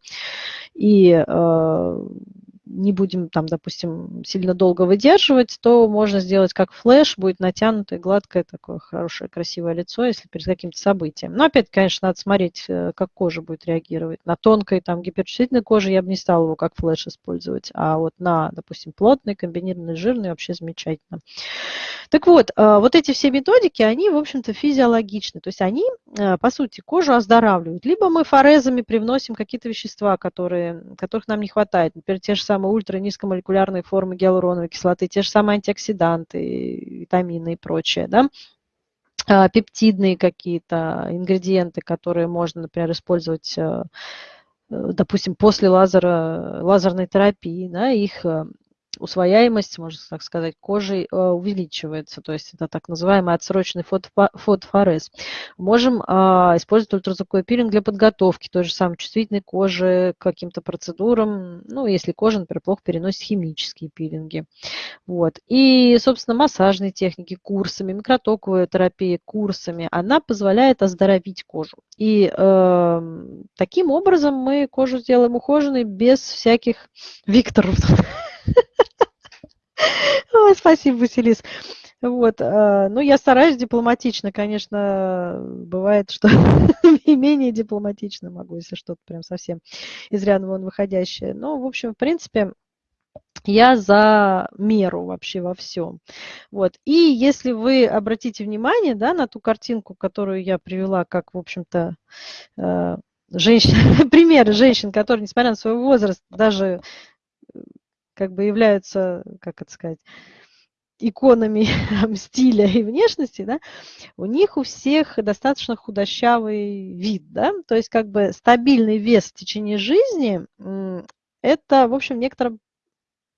и э, не будем там, допустим, сильно долго выдерживать, то можно сделать как флеш, будет натянутое, гладкое, такое хорошее, красивое лицо, если перед каким-то событием. Но опять, конечно, надо смотреть, э, как кожа будет реагировать. На тонкой, там, гиперчувствительной коже я бы не стала его как флеш использовать, а вот на, допустим, плотной, комбинированной, жирной вообще замечательно. Так вот, э, вот эти все методики, они, в общем-то, физиологичны, то есть они, э, по сути, кожу оздоравливают. Либо мы форезами привносим какие-то вещества, которые, которых нам не хватает, например, те же самые самые ультранизкомолекулярные формы гиалуроновой кислоты, те же самые антиоксиданты, витамины и прочее, да, а, пептидные какие-то ингредиенты, которые можно, например, использовать, э, э, допустим, после лазера, лазерной терапии, да, их э, усвояемость, можно так сказать, кожи э, увеличивается. То есть это так называемый отсроченный фотофорез. Можем а, использовать ультразвуковой пилинг для подготовки той же самой чувствительной кожи к каким-то процедурам. Ну, если кожа, например, плохо переносит химические пилинги. Вот. И, собственно, массажные техники курсами, микротоковая терапия курсами, она позволяет оздоровить кожу. И э, таким образом мы кожу сделаем ухоженной без всяких Викторов. *laughs* Спасибо, Василис. Вот, э, ну, я стараюсь дипломатично, конечно, бывает, что *laughs* и менее дипломатично могу, если что-то прям совсем из ряда вон выходящее. Но, в общем, в принципе, я за меру вообще во всем. Вот. И если вы обратите внимание да, на ту картинку, которую я привела, как, в общем-то, э, женщин, *laughs* примеры женщин, которые, несмотря на свой возраст, даже как бы являются, как это сказать, иконами *laughs* стиля и внешности, да, у них у всех достаточно худощавый вид, да, то есть как бы стабильный вес в течение жизни, это, в общем, в некотором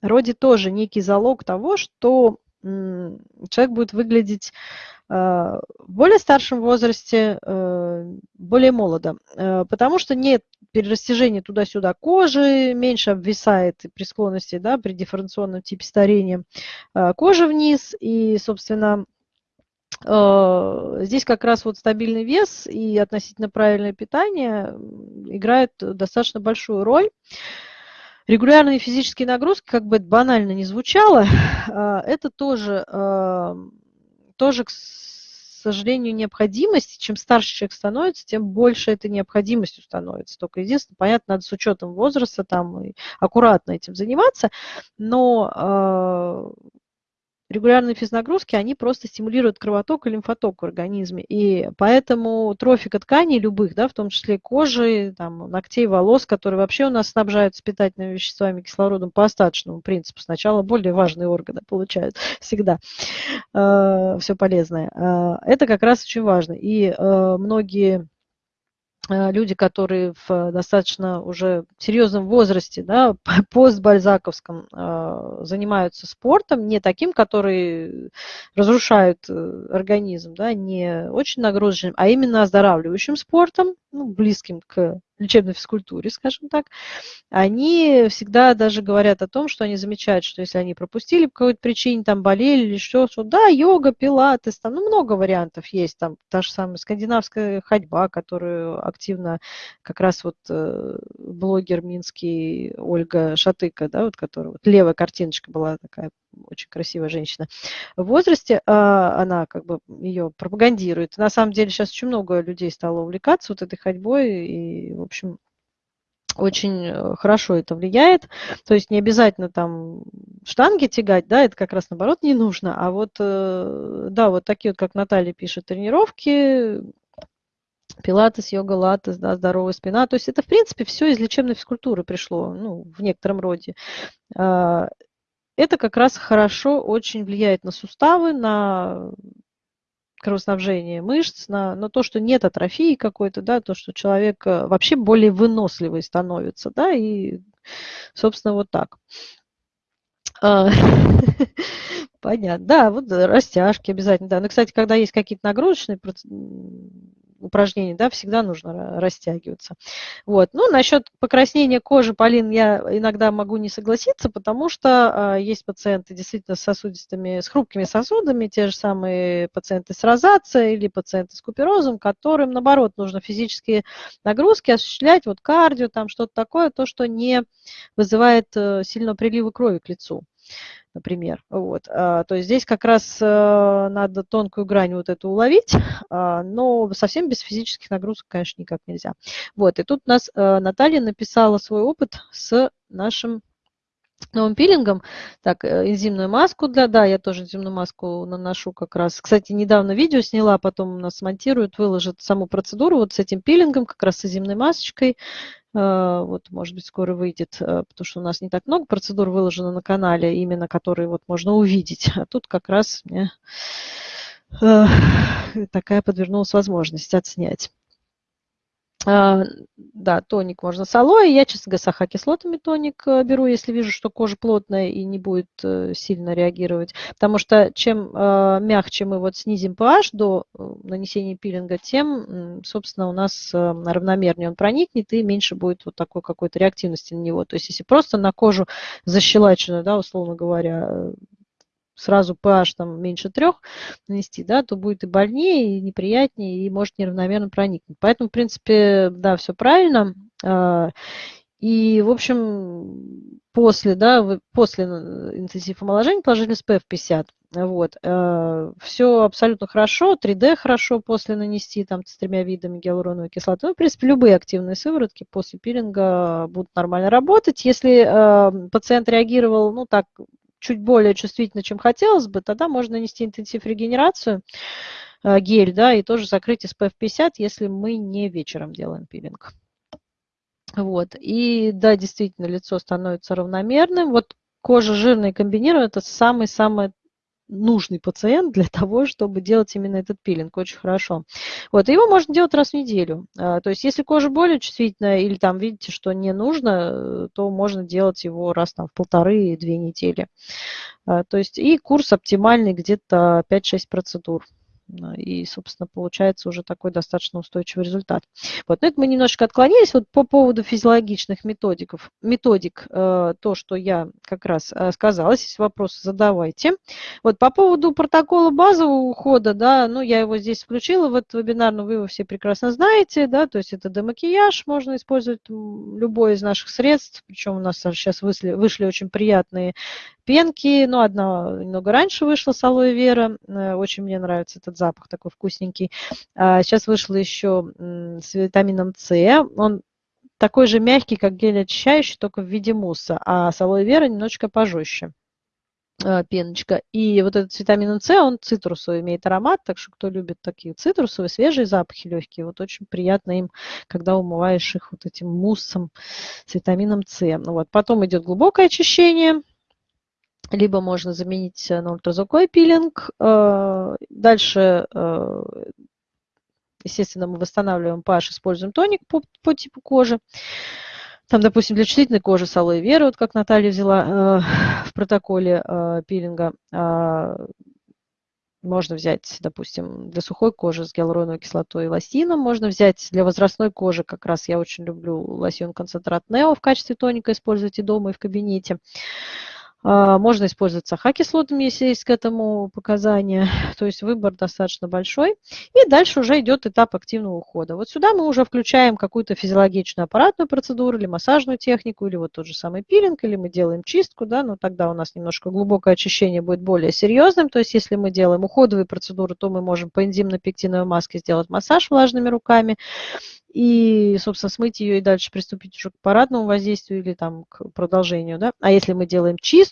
роде тоже некий залог того, что человек будет выглядеть в более старшем возрасте, э, более молодо, э, потому что нет перерастяжения туда-сюда кожи, меньше обвисает при склонности, да, при дифференционном типе старения кожа вниз, и, собственно, здесь как раз вот стабильный вес и относительно правильное питание играет достаточно большую роль. Регулярные физические нагрузки, как бы это банально не звучало, *laughs* это тоже, тоже, к сожалению, необходимость. Чем старше человек становится, тем больше этой необходимостью становится. Только единственное, понятно, надо с учетом возраста там аккуратно этим заниматься, но а, регулярные физнагрузки, они просто стимулируют кровоток и лимфоток в организме. И поэтому трофика тканей любых, да, в том числе кожи, там, ногтей, волос, которые вообще у нас снабжаются питательными веществами, кислородом по остаточному принципу. Сначала более важные органы получают *laughs* всегда э, все полезное. Э, это как раз очень важно. И э, многие люди, которые в достаточно уже серьезном возрасте, да, *laughs* постбальзаковском, э, занимаются спортом, не таким, который разрушает э, организм, да, не очень нагрузочным, а именно оздоравливающим спортом, ну, близким к лечебной физкультуре, скажем так, они всегда даже говорят о том, что они замечают, что если они пропустили по какой-то причине, там болели или что, что да, йога, пилатес, там, ну, много вариантов есть, там, та же самая скандинавская ходьба, которую активно как раз вот э, блогер минский Ольга Шатыка, да, вот которая, вот левая картиночка была такая очень красивая женщина в возрасте, а, она как бы ее пропагандирует. На самом деле сейчас очень много людей стало увлекаться вот этой ходьбой, и, в общем, очень э, хорошо это влияет. То есть не обязательно там штанги тягать, да, это как раз наоборот не нужно. А вот, э, да, вот такие вот, как Наталья пишет, тренировки, пилатес, йога, латес, да, здоровая спина. То есть это, в принципе, все из лечебной физкультуры пришло, ну, в некотором роде. Это как раз хорошо очень влияет на суставы, на кровоснабжение мышц, на, на то, что нет атрофии какой-то, да, то, что человек э, вообще более выносливый становится, да, и, собственно, вот так. А, *laughs* понятно. Да, вот растяжки обязательно. Да. Ну, кстати, когда есть какие-то нагрузочные упражнений, да, всегда нужно растягиваться. Вот. Ну, насчет покраснения кожи, Полин, я иногда могу не согласиться, потому что э, есть пациенты действительно с сосудистыми, с хрупкими сосудами, те же самые пациенты с розацией или пациенты с куперозом, которым, наоборот, нужно физические нагрузки осуществлять, вот кардио, там что-то такое, то, что не вызывает э, сильного прилива крови к лицу например. Вот. А, то есть здесь как раз э, надо тонкую грань вот эту уловить, а, но совсем без физических нагрузок, конечно, никак нельзя. Вот. И тут у нас э, Наталья написала свой опыт с нашим новым пилингом. Так, энзимную маску для, да, я тоже энзимную маску наношу как раз. Кстати, недавно видео сняла, потом у нас смонтируют, выложат саму процедуру вот с этим пилингом, как раз с энзимной масочкой. Э, вот, может быть, скоро выйдет, э, потому что у нас не так много процедур выложено на канале, именно которые вот можно увидеть. А тут как раз мне э, такая подвернулась возможность отснять. А, да, тоник можно с алоэ. Я, честно говоря, с ахокислотами тоник э, беру, если вижу, что кожа плотная и не будет э, сильно реагировать. Потому что чем э, мягче мы вот снизим pH до нанесения пилинга, тем, собственно, у нас равномернее он проникнет и меньше будет вот такой какой-то реактивности на него. То есть если просто на кожу защелаченную, да, условно говоря, сразу pH там меньше трех нанести, да, то будет и больнее, и неприятнее, и может неравномерно проникнуть. Поэтому, в принципе, да, все правильно. А, и, в общем, после, да, после интенсив омоложения положили SPF 50. Вот. А, все абсолютно хорошо, 3D хорошо после нанести там с тремя видами гиалуроновой кислоты. Ну, в принципе, любые активные сыворотки после пилинга будут нормально работать. Если э, пациент реагировал, ну, так, чуть более чувствительно, чем хотелось бы, тогда можно нанести интенсив регенерацию, э, гель, да, и тоже закрыть SPF 50, если мы не вечером делаем пилинг. Вот, и да, действительно, лицо становится равномерным. Вот кожа жирная и комбинированная – это самый-самый нужный пациент для *laughs* того, чтобы делать именно этот пилинг. Очень хорошо. Вот, его можно делать раз в неделю. А, то есть, если кожа более чувствительная или там видите, что не нужно, то можно делать его раз там, в полторы-две недели. А, то есть, и курс оптимальный где-то 5-6 процедур. И, собственно, получается уже такой достаточно устойчивый результат. Вот, но это мы немножечко отклонились. Вот по поводу физиологичных методиков, методик, э, то, что я как раз э, сказала, если вопросы задавайте. Вот по поводу протокола базового ухода, да, ну, я его здесь включила в этот вебинар, но вы его все прекрасно знаете, да, то есть это демакияж, можно использовать любой из наших средств, причем у нас сейчас вышли, вышли очень приятные пенки, ну, одна немного раньше вышла с алоэ вера, э, очень мне нравится этот запах такой вкусненький. Сейчас а вышла еще с витамином С, он такой же мягкий, как гель очищающий, только в виде мусса, а с алоэ вера немножечко пожестче э, пеночка. И вот этот с витамином С, он цитрусовый, имеет аромат, так что кто любит такие цитрусовые, свежие запахи легкие, вот очень приятно им, когда умываешь их вот этим муссом с витамином С. Ну вот. Потом идет глубокое очищение, либо можно заменить на ультразвуковой пилинг. Э, дальше, э, естественно, мы восстанавливаем pH, используем тоник по, по типу кожи. Там, допустим, для чувствительной кожи с алоэ веры, вот как Наталья взяла э, *laughs* в протоколе пилинга, можно взять, допустим, для сухой кожи с гиалуроновой кислотой и лосином. Можно взять для возрастной кожи, как раз я очень люблю лосьон концентрат Нео в качестве тоника использовать и дома, и в кабинете. А, можно использовать сахакислотами, если есть к этому показания. *laughs* То есть выбор достаточно большой. И дальше уже идет этап активного ухода. Вот сюда мы уже включаем какую-то физиологичную аппаратную процедуру или массажную технику, или вот тот же самый пилинг, или мы делаем чистку, да, но тогда у нас немножко глубокое очищение будет более серьезным. То есть если мы делаем уходовые процедуры, то мы можем по энзимно-пектиновой маске сделать массаж влажными руками и, собственно, смыть ее и дальше приступить уже к парадному воздействию или там к продолжению. Да? А если мы делаем чистку,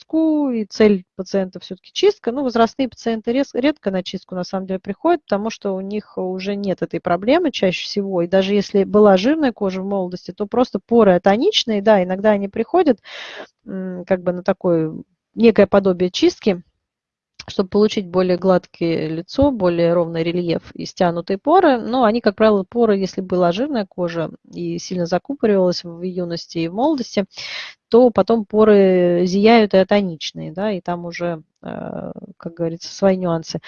и цель пациента все-таки чистка, ну, возрастные пациенты редко на чистку на самом деле приходят, потому что у них уже нет этой проблемы чаще всего. И даже если была жирная кожа в молодости, то просто поры атоничные, да, иногда они приходят как бы на такое некое подобие чистки, чтобы получить более гладкое лицо, более ровный рельеф и стянутые поры. Но они, как правило, поры, если была жирная кожа и сильно закупоривалась в юности и в молодости, то потом поры зияют и атоничные, да, и там уже, как говорится, свои нюансы.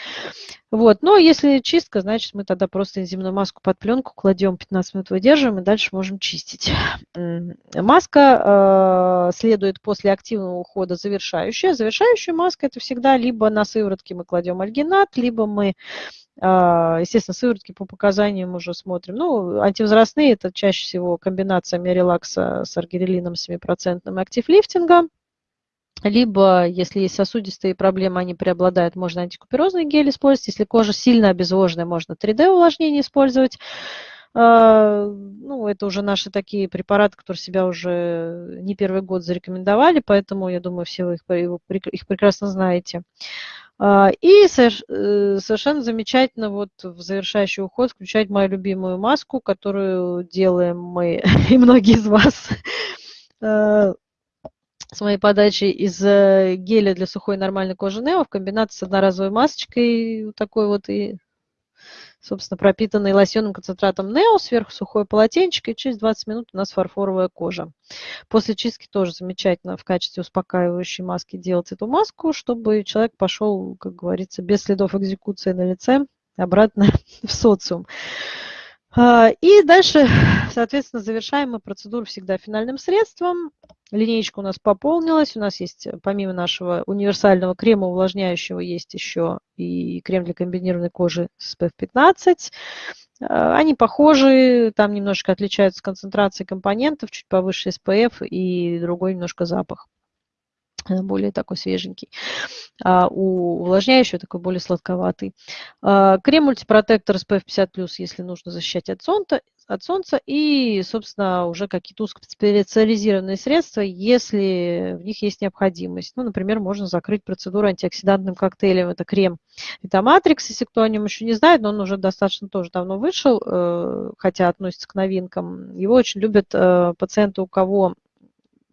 Вот, но если чистка, значит, мы тогда просто энзимную маску под пленку кладем, 15 минут выдерживаем и дальше можем чистить. *sniffs* Маска э, следует после активного ухода завершающая. Завершающая маска это всегда либо на сыворотке мы кладем альгинат, либо мы а, естественно, сыворотки по показаниям уже смотрим. Ну, антивозрастные – это чаще всего комбинация миорелакса с аргирелином 7% и активлифтинга. Либо, если есть сосудистые проблемы, они преобладают, можно антикуперозный гель использовать. Если кожа сильно обезвоженная, можно 3D-увлажнение использовать. А, ну, это уже наши такие препараты, которые себя уже не первый год зарекомендовали, поэтому, я думаю, все вы их, их прекрасно знаете. А, и э, совершенно замечательно вот в завершающий уход включать мою любимую маску, которую делаем мы *laughs* и многие из вас э, с моей подачей из э, геля для сухой нормальной кожи Нео в комбинации с одноразовой масочкой, такой вот и собственно, пропитанный лосьонным концентратом Нео, сверху сухое полотенчик, и через 20 минут у нас фарфоровая кожа. После чистки тоже замечательно в качестве успокаивающей маски делать эту маску, чтобы человек пошел, как говорится, без следов экзекуции на лице обратно *laughs* в социум. А, и дальше, *sighs* соответственно, завершаем мы процедуру всегда финальным средством. Линейка у нас пополнилась. У нас есть, помимо нашего универсального крема увлажняющего, есть еще и крем для комбинированной кожи SPF 15. А, они похожи, там немножко отличаются концентрацией компонентов, чуть повыше SPF и другой немножко запах более такой свеженький. А у увлажняющего такой более сладковатый. А, крем мультипротектор SPF 50+, если нужно защищать от солнца, от солнца и, собственно, уже какие-то узкоспециализированные средства, если в них есть необходимость. Ну, например, можно закрыть процедуру антиоксидантным коктейлем. Это крем Витаматрикс, если кто о нем еще не знает, но он уже достаточно тоже давно вышел, э, хотя относится к новинкам. Его очень любят э, пациенты, у кого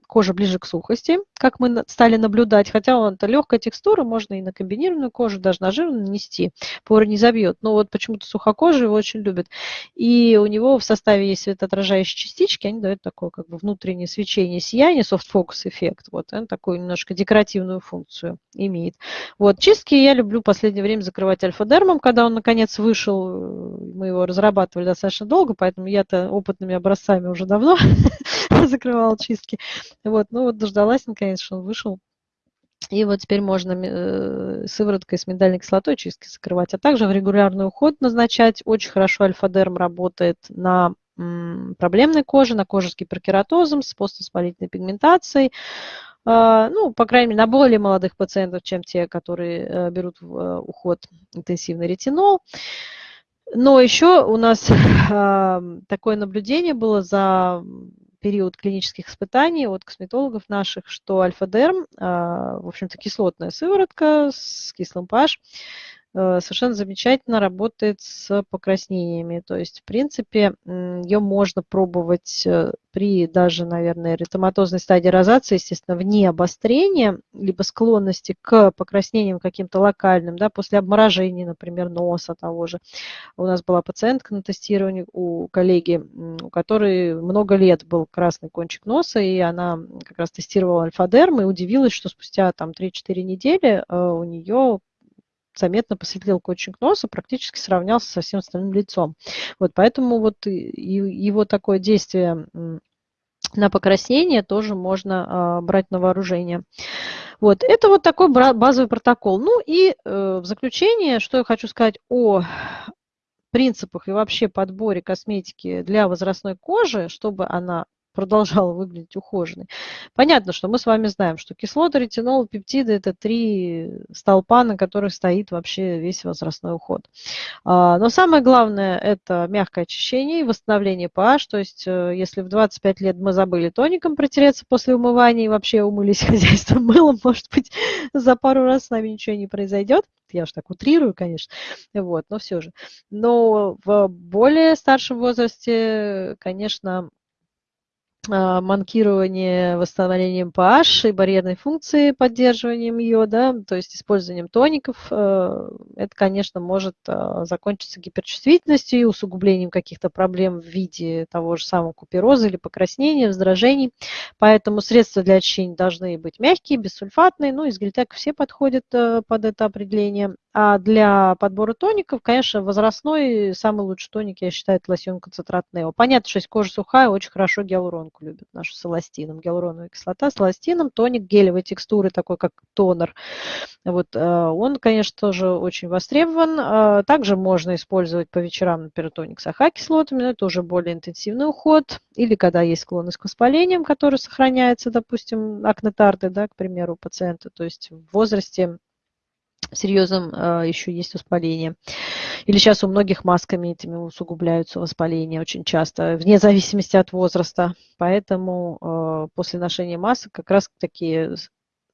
кожа ближе к сухости, как мы стали наблюдать, хотя он это легкая текстура, можно и на комбинированную кожу, даже на жир нанести, поры не забьет. Но вот почему-то сухокожие его очень любят. И у него в составе есть светоотражающие частички, они дают такое как бы внутреннее свечение, сияние, soft focus эффект. Вот он такую немножко декоративную функцию имеет. Вот чистки я люблю в последнее время закрывать альфа-дермом, когда он наконец вышел, мы его разрабатывали достаточно долго, поэтому я-то опытными образцами уже давно *laughs* закрывала чистки. Вот, ну вот дождалась наконец, что он вышел. И вот теперь можно э, сывороткой с миндальной кислотой чистки закрывать. А также в регулярный уход назначать. Очень хорошо альфа-дерм работает на проблемной коже, на коже с гиперкератозом, с поствоспалительной пигментацией. А, ну, по крайней мере, на более молодых пациентов, чем те, которые э, берут в э, уход интенсивный ретинол. Но еще у нас *laughs* такое наблюдение было за период клинических испытаний от косметологов наших, что альфа-дерм, а, в общем-то, кислотная сыворотка с кислым pH, совершенно замечательно работает с покраснениями. То есть, в принципе, ее можно пробовать э, при даже, наверное, эритематозной стадии розации, естественно, вне обострения, либо склонности к покраснениям каким-то локальным, да, после обморожения, например, носа того же. У нас была пациентка на тестировании у коллеги, у которой много лет был красный кончик носа, и она как раз тестировала альфа-дерм и удивилась, что спустя там 3-4 недели э, у нее заметно посветлел кончик носа, практически сравнялся со всем остальным лицом. Вот поэтому вот его такое действие на покраснение тоже можно а, брать на вооружение. Вот, это вот такой базовый протокол. Ну и э, в заключение, что я хочу сказать о принципах и вообще подборе косметики для возрастной кожи, чтобы она продолжала выглядеть ухоженной. Понятно, что мы с вами знаем, что кислоты, ретинол, пептиды – это три столпа, на которых стоит вообще весь возрастной уход. А, но самое главное – это мягкое очищение и восстановление pH. То есть, э, если в 25 лет мы забыли тоником протереться после умывания и вообще умылись *laughs* хозяйством мылом, может быть, за пару раз с нами ничего не произойдет я уж так утрирую, конечно, вот, но все же. Но в более старшем возрасте, конечно, манкирование восстановлением pH и барьерной функции, поддерживанием ее, да, то есть использованием тоников, э, это, конечно, может а, закончиться гиперчувствительностью и усугублением каких-то проблем в виде того же самого купероза или покраснения, раздражений. Поэтому средства для очищения должны быть мягкие, бессульфатные, ну, из гельтек все подходят э, под это определение. А для подбора тоников, конечно, возрастной самый лучший тоник, я считаю, это лосьон концентрат Нео. Понятно, что если кожа сухая, очень хорошо гиалуронку любят нашу с эластином. Гиалуроновая кислота с эластином, тоник гелевой текстуры, такой как тонер. Вот, э, он, конечно, тоже очень востребован. А также можно использовать по вечерам, например, тоник с АХ-кислотами, но это уже более интенсивный уход. Или когда есть склонность к воспалениям, который сохраняется, допустим, акнетарды, да, к примеру, у пациента. То есть в возрасте серьезным э, еще есть воспаление. Или сейчас у многих масками этими усугубляются воспаления очень часто, вне зависимости от возраста. Поэтому э, после ношения масок как раз такие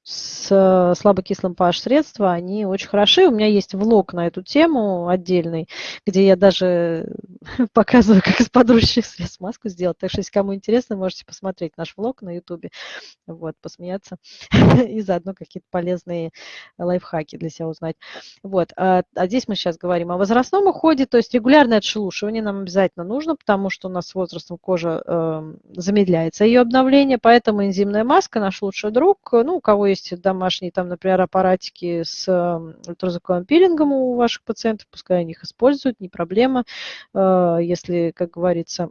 с слабокислым pH средства, они очень хороши. У меня есть влог на эту тему отдельный, где я даже *laughs* показываю, как из подручных средств маску сделать. Так что, если кому интересно, можете посмотреть наш влог на YouTube, вот, посмеяться *laughs* и заодно какие-то полезные лайфхаки для себя узнать. Вот. А, а здесь мы сейчас говорим о возрастном уходе, то есть регулярное отшелушивание нам обязательно нужно, потому что у нас с возрастом кожа э, замедляется ее обновление, поэтому энзимная маска наш лучший друг. Ну, у кого есть домашние, там, например, аппаратики с э, ультразвуковым пилингом у ваших пациентов, пускай они их используют, не проблема. Э, если, как говорится,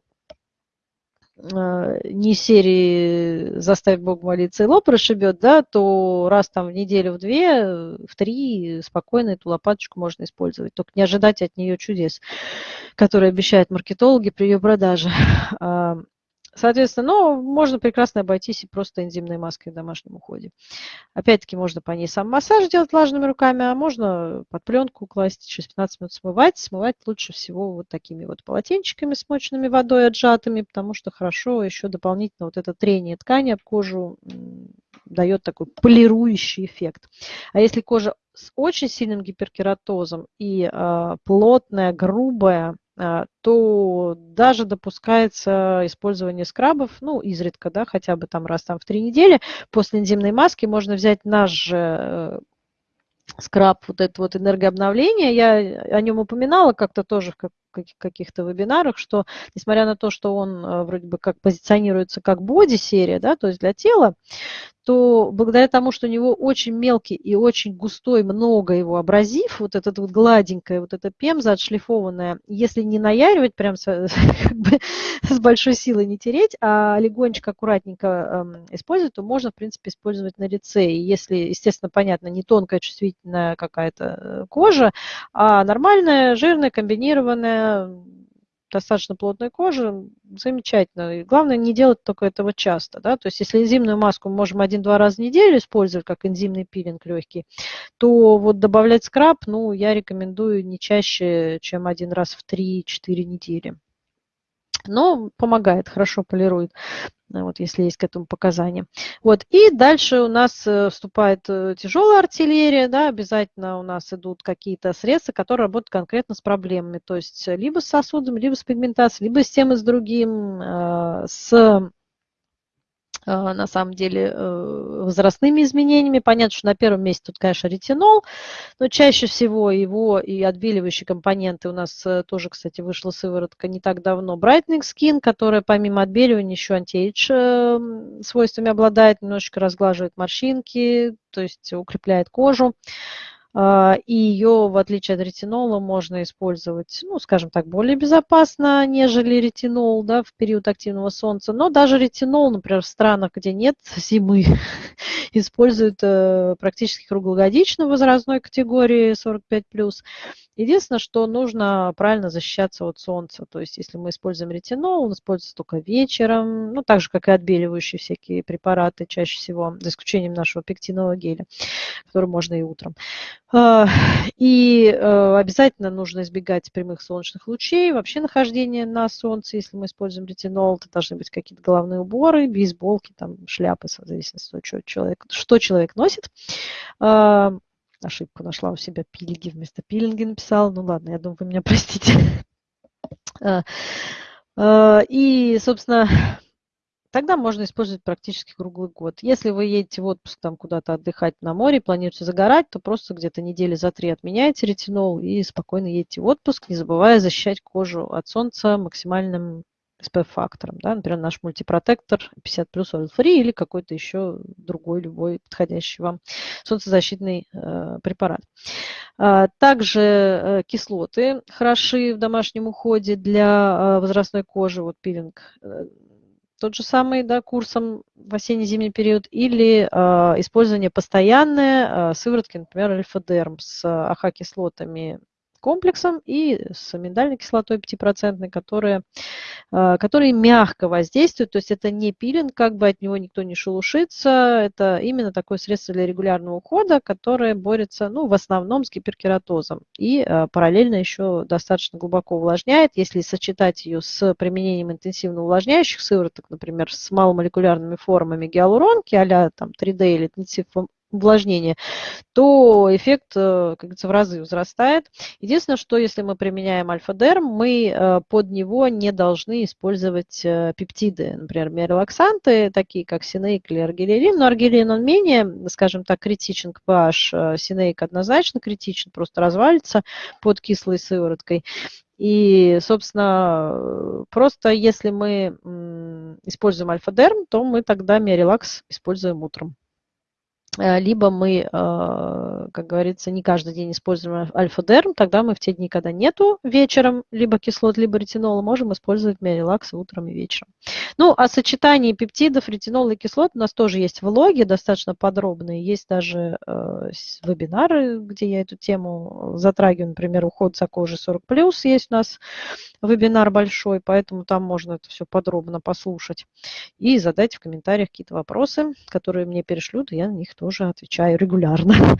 э, не серии «Заставь Бог молиться» и лоб расшибет, да, то раз там в неделю, в две, в три спокойно эту лопаточку можно использовать. Только не ожидать от нее чудес, которые обещают маркетологи при ее продаже. *laughs* Соответственно, ну, можно прекрасно обойтись и просто энзимной маской в домашнем уходе. Опять-таки, можно по ней сам массаж делать влажными руками, а можно под пленку класть, через 15 минут смывать. Смывать лучше всего вот такими вот полотенчиками, смоченными водой отжатыми, потому что хорошо еще дополнительно вот это трение ткани об кожу дает такой полирующий эффект. А если кожа с очень сильным гиперкератозом и э, плотная, грубая, то даже допускается использование скрабов, ну, изредка, да, хотя бы там раз там в три недели. После энзимной маски можно взять наш же э, скраб, вот это вот энергообновление. Я о нем упоминала как-то тоже в каких-то вебинарах, что несмотря на то, что он э, вроде бы как позиционируется как боди-серия, да, то есть для тела, то благодаря тому, что у него очень мелкий и очень густой, много его абразив, вот этот вот гладенькая, вот эта пемза отшлифованная, если не наяривать прям с, *laughs* как бы, с большой силой не тереть, а легонечко, аккуратненько э, использовать, то можно, в принципе, использовать на лице. И если, естественно, понятно, не тонкая, чувствительная какая-то э, кожа, а нормальная, жирная, комбинированная, достаточно плотной кожи, замечательно. И главное не делать только этого часто. Да? То есть если энзимную маску мы можем один-два раза в неделю использовать, как энзимный пилинг легкий, то вот добавлять скраб, ну, я рекомендую не чаще, чем один раз в 3-4 недели но помогает, хорошо полирует, э, вот, если есть к этому показания. Вот, и дальше у нас э, вступает э, тяжелая артиллерия, да, обязательно у нас идут какие-то средства, которые работают конкретно с проблемами, то есть либо с сосудом, либо с пигментацией, либо с тем и с другим, с на самом деле э, возрастными изменениями. Понятно, что на первом месте тут, конечно, ретинол, но чаще всего его и отбеливающие компоненты у нас э, тоже, кстати, вышла сыворотка не так давно. Brightening Skin, которая помимо отбеливания еще антиэйдж э, свойствами обладает, немножечко разглаживает морщинки, то есть укрепляет кожу. А, и ее, в отличие от ретинола, можно использовать, ну, скажем так, более безопасно, нежели ретинол да, в период активного солнца. Но даже ретинол, например, в странах, где нет *laughs* зимы, *laughs* используют э, практически круглогодично в возрастной категории 45+. Единственное, что нужно правильно защищаться от солнца. То есть, если мы используем ретинол, он используется только вечером, ну, так же, как и отбеливающие всякие препараты чаще всего, за исключением нашего пектинового геля, который можно и утром. А, и э, обязательно нужно избегать прямых солнечных лучей, вообще нахождение на солнце, если мы используем ретинол, это должны быть какие-то головные уборы, бейсболки, там, шляпы, в зависимости от того, что человек, что человек носит. А, ошибку нашла у себя пилинги вместо пилинги написала. Ну ладно, я думаю, вы меня простите. *laughs* А, и, собственно, тогда можно использовать практически круглый год. Если вы едете в отпуск там куда-то отдыхать на море, планируете загорать, то просто где-то недели за три отменяете ретинол и спокойно едете в отпуск, не забывая защищать кожу от солнца максимальным SPF-фактором. Да? Например, наш мультипротектор 50 плюс Oil Free или какой-то еще другой, любой подходящий вам солнцезащитный э, препарат. А, также э, кислоты хороши в домашнем уходе для э, возрастной кожи. Вот пилинг э, тот же самый да, курсом в осенне-зимний период, или э, использование постоянное э, сыворотки, например, альфа-дерм с АХ-кислотами комплексом и с миндальной кислотой 5%, которые, а, которые мягко воздействуют, то есть это не пилинг, как бы от него никто не шелушится, это именно такое средство для регулярного ухода, которое борется, ну, в основном с гиперкератозом и а, параллельно еще достаточно глубоко увлажняет, если сочетать ее с применением интенсивно увлажняющих сывороток, например, с маломолекулярными формами гиалуронки, а там 3D или увлажнения, то эффект, э, как говорится, в разы возрастает. Единственное, что если мы применяем альфа-дерм, мы э, под него не должны использовать э, пептиды, например, миорелаксанты, такие как синейк или аргилерин. Но аргилерин, он менее, скажем так, критичен к pH. Синейк однозначно критичен, просто развалится под кислой сывороткой. И, собственно, просто если мы используем альфа-дерм, то мы тогда миорелакс используем утром. Э, либо мы, э, как говорится, не каждый день используем альфа-дерм, тогда мы в те дни, когда нету вечером либо кислот, либо ретинола, можем использовать миорелакс утром и вечером. Ну, о сочетании пептидов, ретинола и кислот у нас тоже есть влоги, достаточно подробные. Есть даже э, вебинары, где я эту тему затрагиваю, например, уход за кожей 40+, есть у нас вебинар большой, поэтому там можно это все подробно послушать. И задать в комментариях какие-то вопросы, которые мне перешлют, и я на них тоже отвечаю регулярно. *laughs*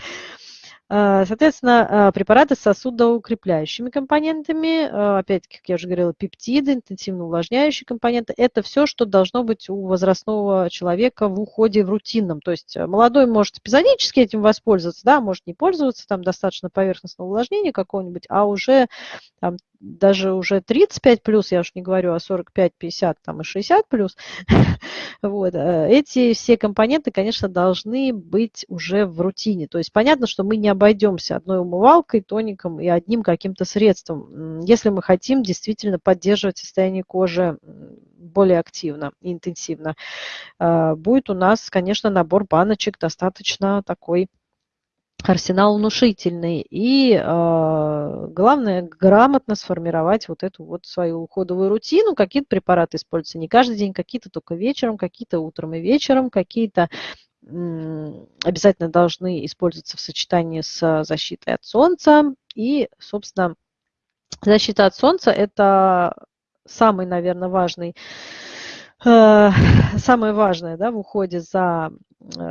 А, соответственно, а, препараты с сосудоукрепляющими компонентами, а, опять-таки, как я уже говорила, пептиды, интенсивно увлажняющие компоненты, это все, что должно быть у возрастного человека в уходе в рутинном. То есть молодой может эпизодически этим воспользоваться, да, может не пользоваться, там достаточно поверхностного увлажнения какого-нибудь, а уже там, даже уже 35 плюс, я уж не говорю о 45, 50 там, и 60 плюс, *laughs* вот, э, эти все компоненты, конечно, должны быть уже в рутине. То есть понятно, что мы не обойдемся одной умывалкой, тоником и одним каким-то средством, если мы хотим действительно поддерживать состояние кожи более активно и интенсивно. Э, будет у нас, конечно, набор баночек достаточно такой арсенал внушительный. И э, главное грамотно сформировать вот эту вот свою уходовую рутину. Какие-то препараты используются не каждый день, какие-то только вечером, какие-то утром и вечером, какие-то обязательно должны использоваться в сочетании с защитой от солнца. И, собственно, защита от солнца – это самый, наверное, важный э, самое важное да, в уходе за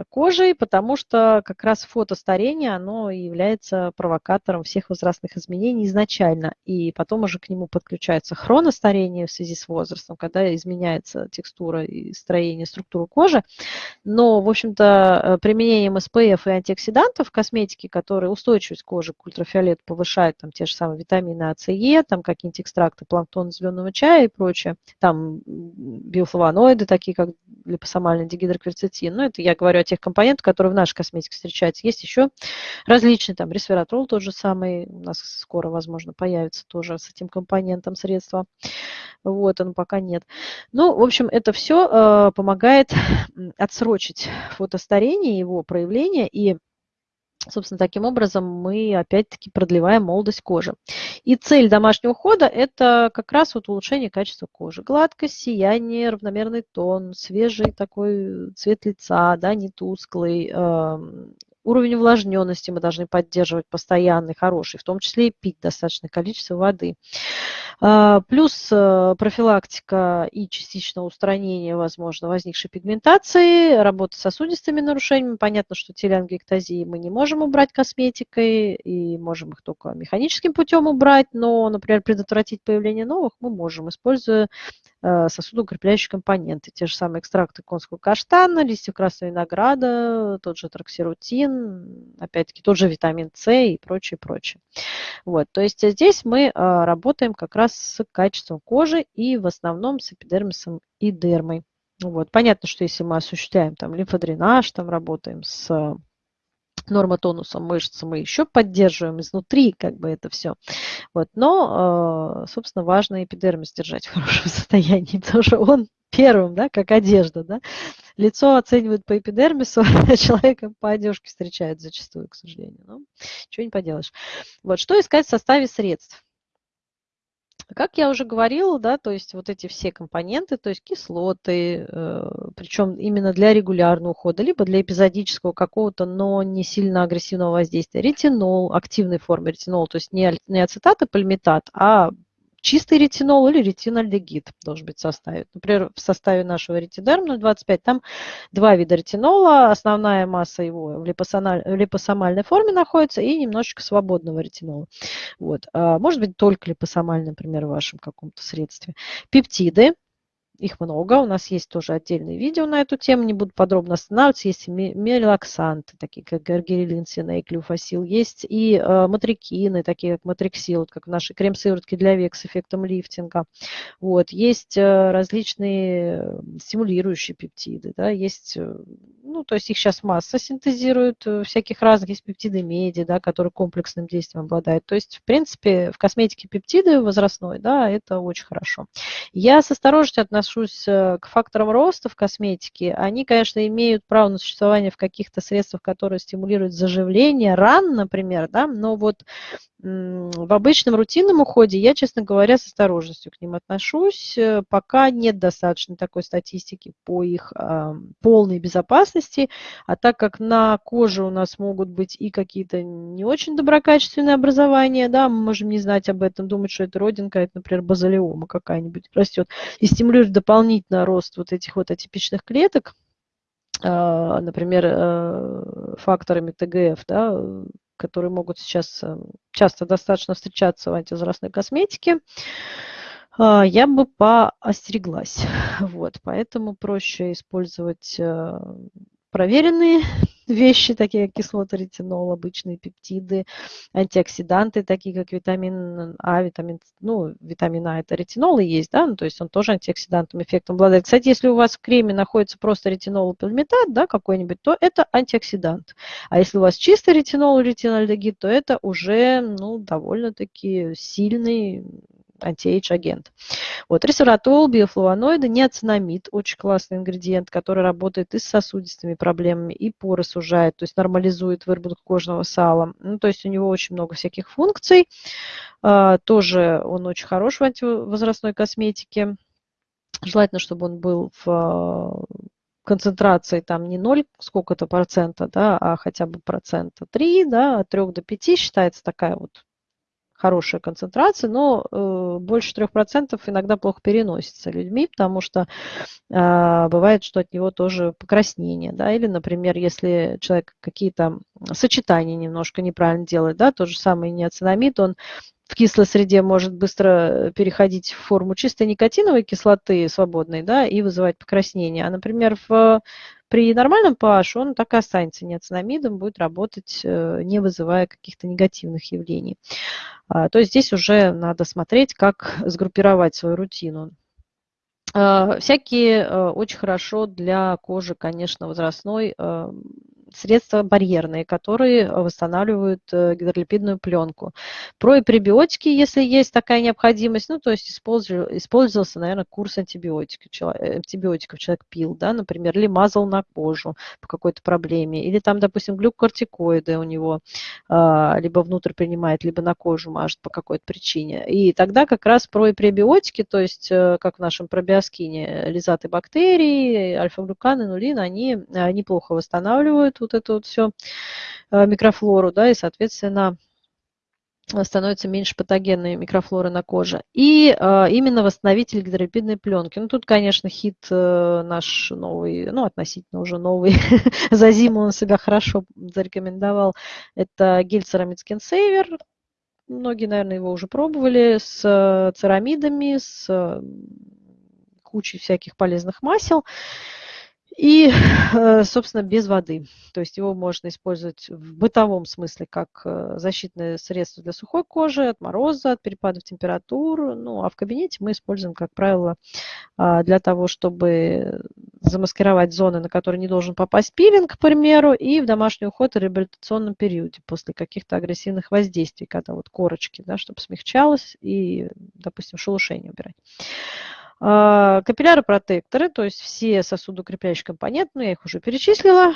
кожей, потому что как раз фотостарение, оно является провокатором всех возрастных изменений изначально. И потом уже к нему подключается хроностарение в связи с возрастом, когда изменяется текстура и строение, структура кожи. Но, в общем-то, э, применением SPF и антиоксидантов в косметике, которые устойчивость кожи к ультрафиолету повышают, там те же самые витамины А, С, Е, там какие-нибудь экстракты планктона зеленого чая и прочее, там биофлавоноиды, такие как липосомальный дигидрокверцетин, ну, это я говорю о тех компонентах, которые в нашей косметике встречаются. Есть еще различные, там, ресвератрол тот же самый, у нас скоро, возможно, появится тоже с этим компонентом средства. Вот, он пока нет. Ну, в общем, это все э, помогает отсрочить фотостарение, его проявление и Собственно, таким образом мы опять-таки продлеваем молодость кожи. И цель домашнего ухода – это как раз вот улучшение качества кожи. Гладкость, сияние, равномерный тон, свежий такой цвет лица, да, не тусклый, эм, Уровень увлажненности мы должны поддерживать постоянный, хороший, в том числе и пить достаточное количество воды. А, плюс э, профилактика и частичное устранение, возможно, возникшей пигментации, работа с сосудистыми нарушениями. Понятно, что телеангиэктазии мы не можем убрать косметикой, и можем их только механическим путем убрать, но, например, предотвратить появление новых мы можем, используя Э, сосудоукрепляющие компоненты. Те же самые экстракты конского каштана, листьев красного винограда, тот же троксирутин, опять-таки тот же витамин С и прочее, прочее. Вот, то есть здесь мы э, работаем как раз с качеством кожи и в основном с эпидермисом и дермой. Вот. Понятно, что если мы осуществляем там лимфодренаж, там работаем с нормотонусом мышц мы еще поддерживаем изнутри как бы это все. Вот. Но, э, собственно, важно эпидермис держать в хорошем *laughs* состоянии, потому что он первым, да, как одежда, да. Лицо оценивают по эпидермису, *laughs* а человека по одежке встречают зачастую, к сожалению. Но ничего не поделаешь. Вот, что искать в составе средств? Как я уже говорила, да, то есть вот эти все компоненты, то есть кислоты, э, причем именно для регулярного ухода, либо для эпизодического какого-то, но не сильно агрессивного воздействия. Ретинол, активной формы ретинол, то есть не, не ацетат и пальмитат, а чистый ретинол или ретинальдегид должен быть в составе. Например, в составе нашего ретидерм 0,25 там два вида ретинола, основная масса его в, липосомальной форме находится и немножечко свободного ретинола. Вот. А может быть только липосомальный, например, в вашем каком-то средстве. Пептиды, их много, у нас есть тоже отдельные видео на эту тему, не буду подробно останавливаться. Есть и мелаксанты, такие как гаргирилин, синейк, люфасил. Есть и э, матрикины, такие как матриксил, как наши крем-сыворотки для век с эффектом лифтинга. Вот. Есть э, различные стимулирующие пептиды, да, есть э, ну, то есть их сейчас масса синтезируют, э, всяких разных, есть пептиды меди, да, которые комплексным действием обладают. То есть, в принципе, в косметике пептиды возрастной, да, это очень хорошо. Я с осторожностью отношусь э, к факторам роста в косметике. Они, конечно, имеют право на существование в каких-то средствах, которые стимулируют заживление ран, например, да, но вот в обычном рутинном уходе я, честно говоря, с осторожностью к ним отношусь. Э, пока нет достаточно такой статистики по их э, полной безопасности. А так как на коже у нас могут быть и какие-то не очень доброкачественные образования, да, мы можем не знать об этом, думать, что это родинка, это, например, базалиома какая-нибудь растет, и стимулирует дополнительно рост вот этих вот атипичных клеток, э, например, э, факторами ТГФ, да, которые могут сейчас э, часто достаточно встречаться в антивозрастной косметике, а, я бы поостереглась. *laughs* Вот, поэтому проще использовать э, проверенные вещи, такие как кислота ретинол, обычные пептиды, антиоксиданты, такие как витамин А, витамин, ну, витамин А это ретинол и есть, да, ну, то есть он тоже антиоксидантным эффектом обладает. Кстати, если у вас в креме находится просто ретинол пальмитат, да, какой-нибудь, то это антиоксидант. А если у вас чистый ретинол ретинальдегид, то это уже, ну, довольно-таки сильный антиэйдж агент. Вот, ресвератол, биофлавоноиды, неоцинамид, очень классный ингредиент, который работает и с сосудистыми проблемами, и поры сужает, то есть нормализует выработку кожного сала. Ну, то есть у него очень много всяких функций. А, тоже он очень хорош в антивозрастной косметике. Желательно, чтобы он был в а, концентрации там не 0 сколько-то процента, да, а хотя бы процента 3, да, от 3 до 5 считается такая вот хорошая концентрация, но э, больше 3% иногда плохо переносится людьми, потому что э, бывает, что от него тоже покраснение. Да? Или, например, если человек какие-то сочетания немножко неправильно делает, да, то же самое неоцинамид, он в кислой среде может быстро переходить в форму чистой никотиновой кислоты свободной да, и вызывать покраснение. А, например, в при нормальном pH он так и останется неоцинамидом, будет работать, э, не вызывая каких-то негативных явлений. А, то есть здесь уже надо смотреть, как сгруппировать свою рутину. А, всякие э, очень хорошо для кожи, конечно, возрастной э, средства барьерные, которые восстанавливают э, гидролипидную пленку. Про и пребиотики, если есть такая необходимость, ну, то есть использовался, наверное, курс антибиотиков, антибиотиков человек пил, да, например, или мазал на кожу по какой-то проблеме, или там, допустим, глюкокортикоиды у него а, либо внутрь принимает, либо на кожу мажет по какой-то причине. И тогда как раз про и пребиотики, то есть э, как в нашем пробиоскине, лизаты бактерий, альфа-глюкан, инулин, они э, неплохо восстанавливают вот эту вот все э, микрофлору, да, и, соответственно, становится меньше патогенной микрофлоры на коже. И э, именно восстановитель гидролипидной пленки. Ну, тут, конечно, хит э, наш новый, ну, относительно уже новый, *laughs* за зиму он себя хорошо зарекомендовал. Это гель Ceramid Skin Saver. Многие, наверное, его уже пробовали с э, церамидами, с э, кучей всяких полезных масел. И, э, собственно, без воды. То есть его можно использовать в бытовом смысле как э, защитное средство для сухой кожи, от мороза, от перепадов температур. Ну, а в кабинете мы используем, как правило, а, для того, чтобы замаскировать зоны, на которые не должен попасть пилинг, к примеру, и в домашний уход и реабилитационном периоде после каких-то агрессивных воздействий, когда вот корочки, да, чтобы смягчалось и, допустим, шелушение убирать. А, капилляры-протекторы, то есть все сосудоукрепляющие компоненты, ну, я их уже перечислила,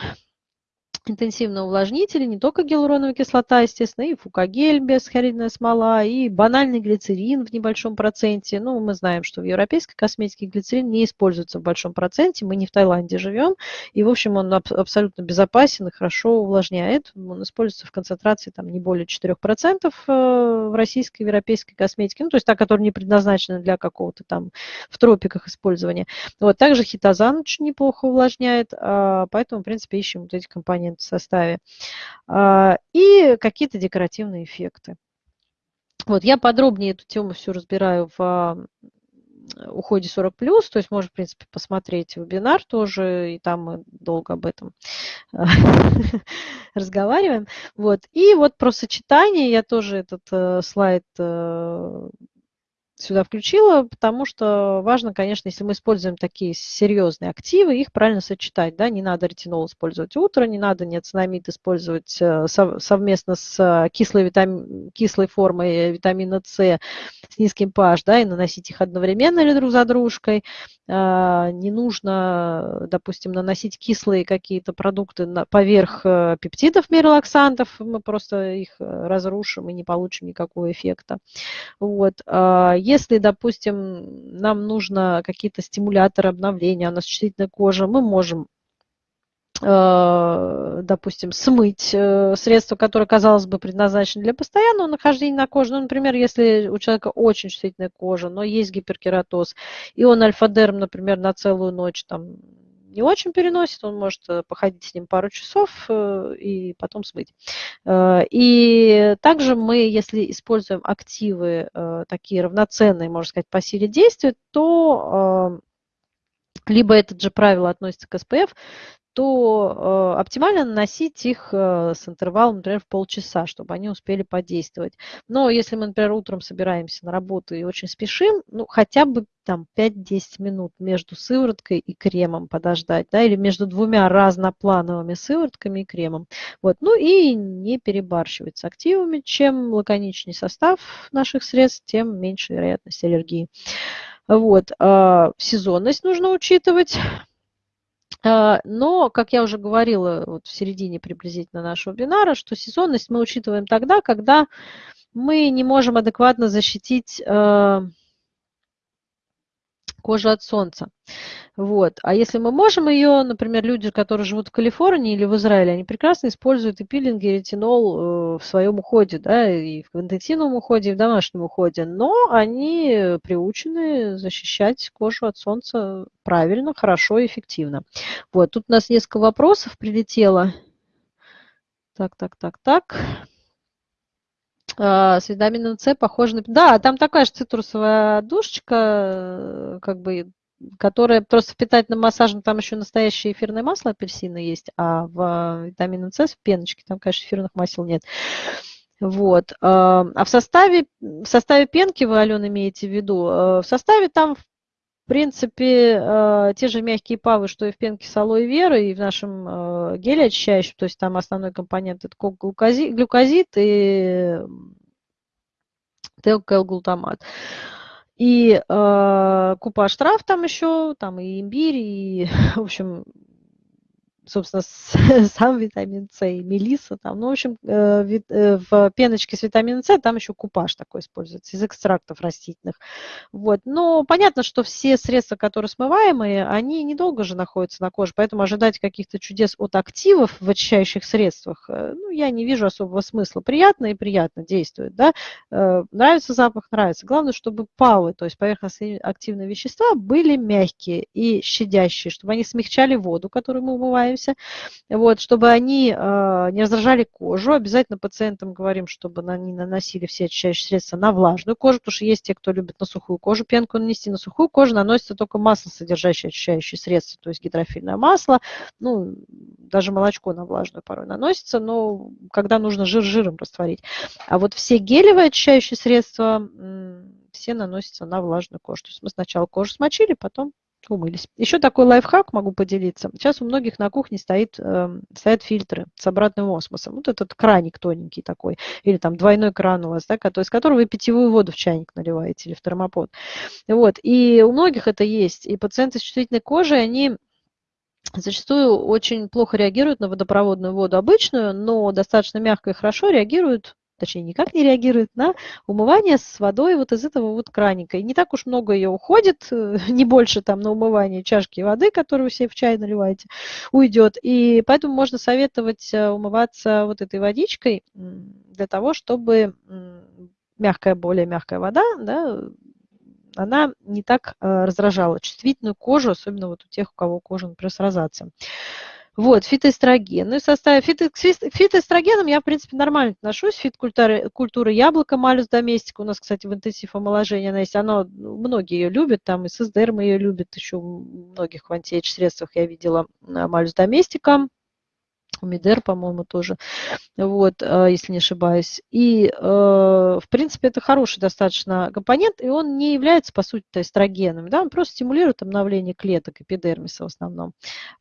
интенсивные увлажнители, не только гиалуроновая кислота, естественно, и фукагель, бесхлоридная смола, и банальный глицерин в небольшом проценте. Ну, мы знаем, что в европейской косметике глицерин не используется в большом проценте, мы не в Таиланде живем, и, в общем, он аб абсолютно безопасен и хорошо увлажняет. Он используется в концентрации там, не более 4% э, в российской, европейской косметике, ну, то есть та, которая не предназначена для какого-то там в тропиках использования. Вот, также хитозан очень неплохо увлажняет, а, поэтому, в принципе, ищем вот эти компоненты в составе, а, и какие-то декоративные эффекты. Вот, я подробнее эту тему все разбираю в уходе 40 плюс, то есть можно, в принципе, посмотреть вебинар тоже, и там мы долго об этом *laughs* разговариваем. Вот. И вот про сочетание я тоже этот э, слайд э, сюда включила, потому что важно, конечно, если мы используем такие серьезные активы, их правильно сочетать. Да? Не надо ретинол использовать утро, не надо неоцинамид использовать э, совместно с э, кислой, витами... кислой формой витамина С с низким pH, да, и наносить их одновременно или друг за дружкой. А, не нужно, допустим, наносить кислые какие-то продукты поверх э, пептидов мирелаксантов, мы просто их разрушим и не получим никакого эффекта. Вот. А, если, допустим, нам нужно какие-то стимуляторы обновления, у нас чувствительная кожа, мы можем э, допустим, смыть э, средство, которое, казалось бы, предназначено для постоянного нахождения на коже. Ну, например, если у человека очень чувствительная кожа, но есть гиперкератоз, и он альфа-дерм, например, на целую ночь там не очень переносит, он может э, походить с ним пару часов э, и потом смыть. Э, и также мы, если используем активы такие равноценные, можно сказать, по силе действия, то либо это же правило относится к СПФ, то э, оптимально наносить их э, с интервалом, например, в полчаса, чтобы они успели подействовать. Но если мы, например, утром собираемся на работу и очень спешим, ну, хотя бы там 5-10 минут между сывороткой и кремом подождать, да, или между двумя разноплановыми сыворотками и кремом. Вот. Ну и не перебарщивать с активами. Чем лаконичнее состав наших средств, тем меньше вероятность аллергии. Вот. Э, сезонность нужно учитывать. А, но, как я уже говорила вот в середине приблизительно нашего вебинара, что сезонность мы учитываем тогда, когда мы не можем адекватно защитить а, кожу от солнца. Вот. А если мы можем ее, например, люди, которые живут в Калифорнии или в Израиле, они прекрасно используют и пилинг, и ретинол э, в своем уходе, да, и в интенсивном уходе, и в домашнем уходе, но они приучены защищать кожу от солнца правильно, хорошо и эффективно. Вот, тут у нас несколько вопросов прилетело. Так, так, так, так. А, с витамином С похоже на... Да, там такая же цитрусовая душечка, э, как бы которая просто в питательном массаже, там еще настоящее эфирное масло апельсина есть, а в витамине С в пеночке там, конечно, эфирных масел нет. Вот. А, в составе, в составе пенки, вы, Алена, имеете в виду, э, в составе там, в принципе, э, те же мягкие павы, что и в пенке с алоэ веры, и в нашем э, геле очищающем, то есть там основной компонент это глюкозид, глюкозид и ТЛК-глутамат. И э, купаж трав там еще, там и имбирь, и, *laughs* в общем, собственно, *laughs* сам витамин С и мелиса там. Ну, в общем, э, э, в пеночке с витамином С там еще купаж такой используется из экстрактов растительных. Вот. Но понятно, что все средства, которые смываемые, они недолго же находятся на коже, поэтому ожидать каких-то чудес от активов в очищающих средствах, э, ну, я не вижу особого смысла. Приятно и приятно действует, да. Нравится запах, нравится. Главное, чтобы павы, то есть поверхностные активные вещества, были мягкие и щадящие, чтобы они смягчали воду, которую мы умываем, занимаемся, вот, чтобы они э, не раздражали кожу. Обязательно пациентам говорим, чтобы они наносили все очищающие средства на влажную кожу, потому что есть те, кто любит на сухую кожу пенку нанести. На сухую кожу наносится только масло, содержащее очищающие средства, то есть гидрофильное масло, ну, даже молочко на влажную порой наносится, но когда нужно жир жиром растворить. А вот все гелевые очищающие средства все наносятся на влажную кожу. То есть мы сначала кожу смочили, потом умылись. Еще такой лайфхак могу поделиться. Сейчас у многих на кухне стоит, э, стоят фильтры с обратным осмосом. Вот этот краник тоненький такой, или там двойной кран у вас, да, из которого вы питьевую воду в чайник наливаете или в термопод. Вот. И у многих это есть. И пациенты с чувствительной кожей, они зачастую очень плохо реагируют на водопроводную воду обычную, но достаточно мягко и хорошо реагируют точнее, никак не реагирует на умывание с водой вот из этого вот краника. И не так уж много ее уходит, э, *laughs* не больше там на умывание чашки воды, которую вы себе в чай наливаете, уйдет. И поэтому можно советовать э, умываться вот этой водичкой для того, чтобы мягкая, более мягкая вода, да, она не так э, раздражала чувствительную кожу, особенно вот у тех, у кого кожа, например, с розацией. Вот, фитоэстроген. Ну и в составе фито, к я, в принципе, нормально отношусь. Фит-культура культура яблока, малюс доместика. У нас, кстати, в интенсив омоложения она есть. Оно, ну, многие ее любят, там и ССДРМ ее любят, еще в многих в антиэйдж-средствах я видела а, малюс доместика. Умидер, по-моему, тоже, вот, э, если не ошибаюсь. И, э, в принципе, это хороший достаточно компонент, и он не является, по сути, эстрогеном, да, он просто стимулирует обновление клеток эпидермиса в основном.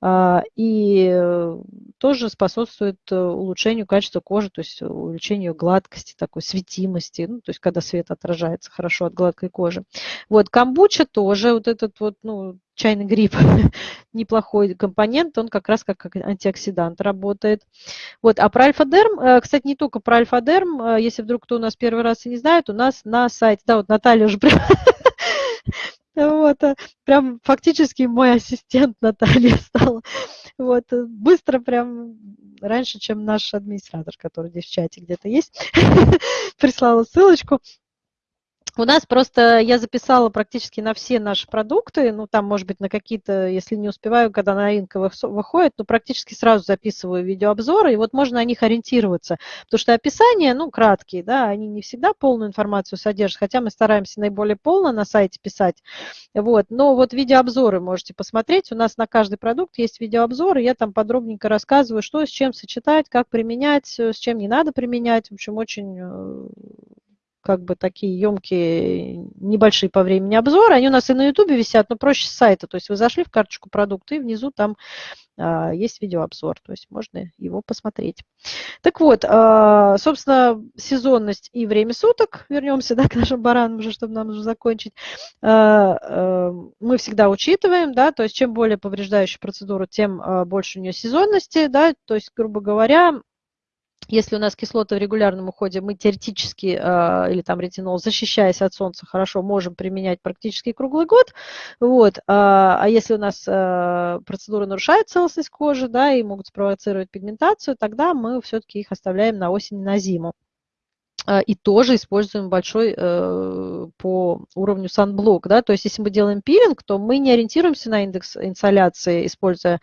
А, и э, тоже способствует улучшению качества кожи, то есть увеличению гладкости, такой светимости, ну, то есть когда свет отражается хорошо от гладкой кожи. Вот, камбуча тоже, вот этот вот, ну, чайный гриб *laughs* неплохой компонент, он как раз как антиоксидант работает. Вот, а про альфа-дерм, э, кстати, не только про альфа-дерм, э, если вдруг кто у нас первый раз и не знает, у нас на сайте, да, вот Наталья уже *laughs* вот, э, прям фактически мой ассистент Наталья стала. Вот, быстро прям, раньше, чем наш администратор, который здесь в чате где-то есть, *laughs* прислала ссылочку. У нас просто я записала практически на все наши продукты, ну там, может быть, на какие-то, если не успеваю, когда новинка выходит, но практически сразу записываю видеообзоры, и вот можно на них ориентироваться, потому что описания, ну, краткие, да, они не всегда полную информацию содержат, хотя мы стараемся наиболее полно на сайте писать, вот, но вот видеообзоры можете посмотреть, у нас на каждый продукт есть видеообзоры, я там подробненько рассказываю, что с чем сочетать, как применять, с чем не надо применять, в общем, очень э, как бы такие емкие, небольшие по времени обзоры. Они у нас и на YouTube висят, но проще с сайта. То есть вы зашли в карточку продукта, и внизу там а, есть видеообзор. То есть можно его посмотреть. Так вот, а, собственно, сезонность и время суток. Вернемся *laughs* да, к нашим баранам уже, чтобы нам уже закончить. А, а, мы всегда учитываем, да, то есть чем более повреждающая процедура, тем а, больше у нее сезонности, да, то есть, грубо говоря, если у нас кислоты в регулярном уходе, мы теоретически, э, или там ретинол, защищаясь от солнца, хорошо можем применять практически круглый год. Вот. А, а если у нас э, процедура нарушает целостность кожи, да, и могут спровоцировать пигментацию, тогда мы все-таки их оставляем на осень на зиму. А, и тоже используем большой э, по уровню санблок. Да? То есть если мы делаем пилинг, то мы не ориентируемся на индекс инсоляции, используя,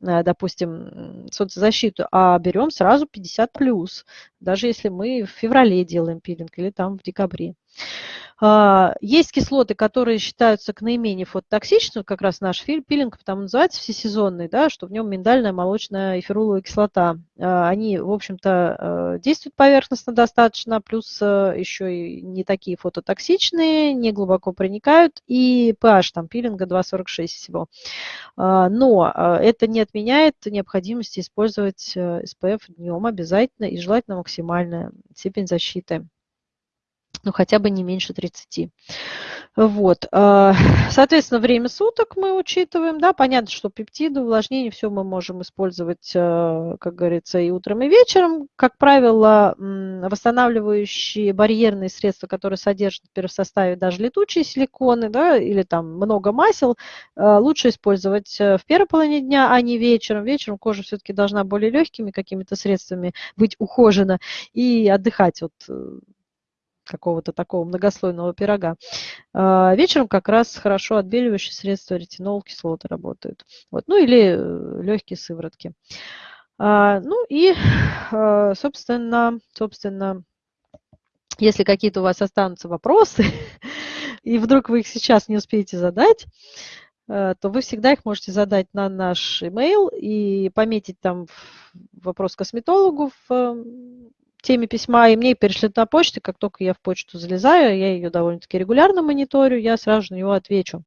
э, допустим, солнцезащиту, а берем сразу 50 плюс, даже если мы в феврале делаем пилинг или там в декабре. А, есть кислоты, которые считаются к наименее фототоксичным, как раз наш пилинг, потому называется всесезонный, да, что в нем миндальная, молочная и феруловая кислота. А, они, в общем-то, э, действуют поверхностно достаточно, плюс э, еще и не такие фототоксичные, не глубоко проникают, и pH там пилинга 2,46 всего. А, но это не отменяет необходимости использовать SPF э, днем обязательно и желательно максимальная степень защиты ну, хотя бы не меньше 30. Вот. А, *laughs* соответственно, время суток мы учитываем. Да, понятно, что пептиды, увлажнение, все мы можем использовать, а, как говорится, и утром, и вечером. Как правило, восстанавливающие барьерные средства, которые содержат например, в составе даже летучие силиконы, да, или там много масел, а, лучше использовать э, в первой половине дня, а не вечером. Вечером кожа все-таки должна более легкими какими-то средствами быть ухожена и отдыхать от э, какого-то такого многослойного пирога. А, вечером как раз хорошо отбеливающие средства ретинол, кислоты работают. Вот. Ну или э, легкие сыворотки. А, ну и, *sighs* а, собственно, собственно, если какие-то у вас останутся вопросы, *laughs* и вдруг вы их сейчас не успеете задать, э, то вы всегда их можете задать на наш email и пометить там вопрос косметологу в теме письма, и мне перешлют на почту, как только я в почту залезаю, я ее довольно-таки регулярно мониторю, я сразу на него отвечу.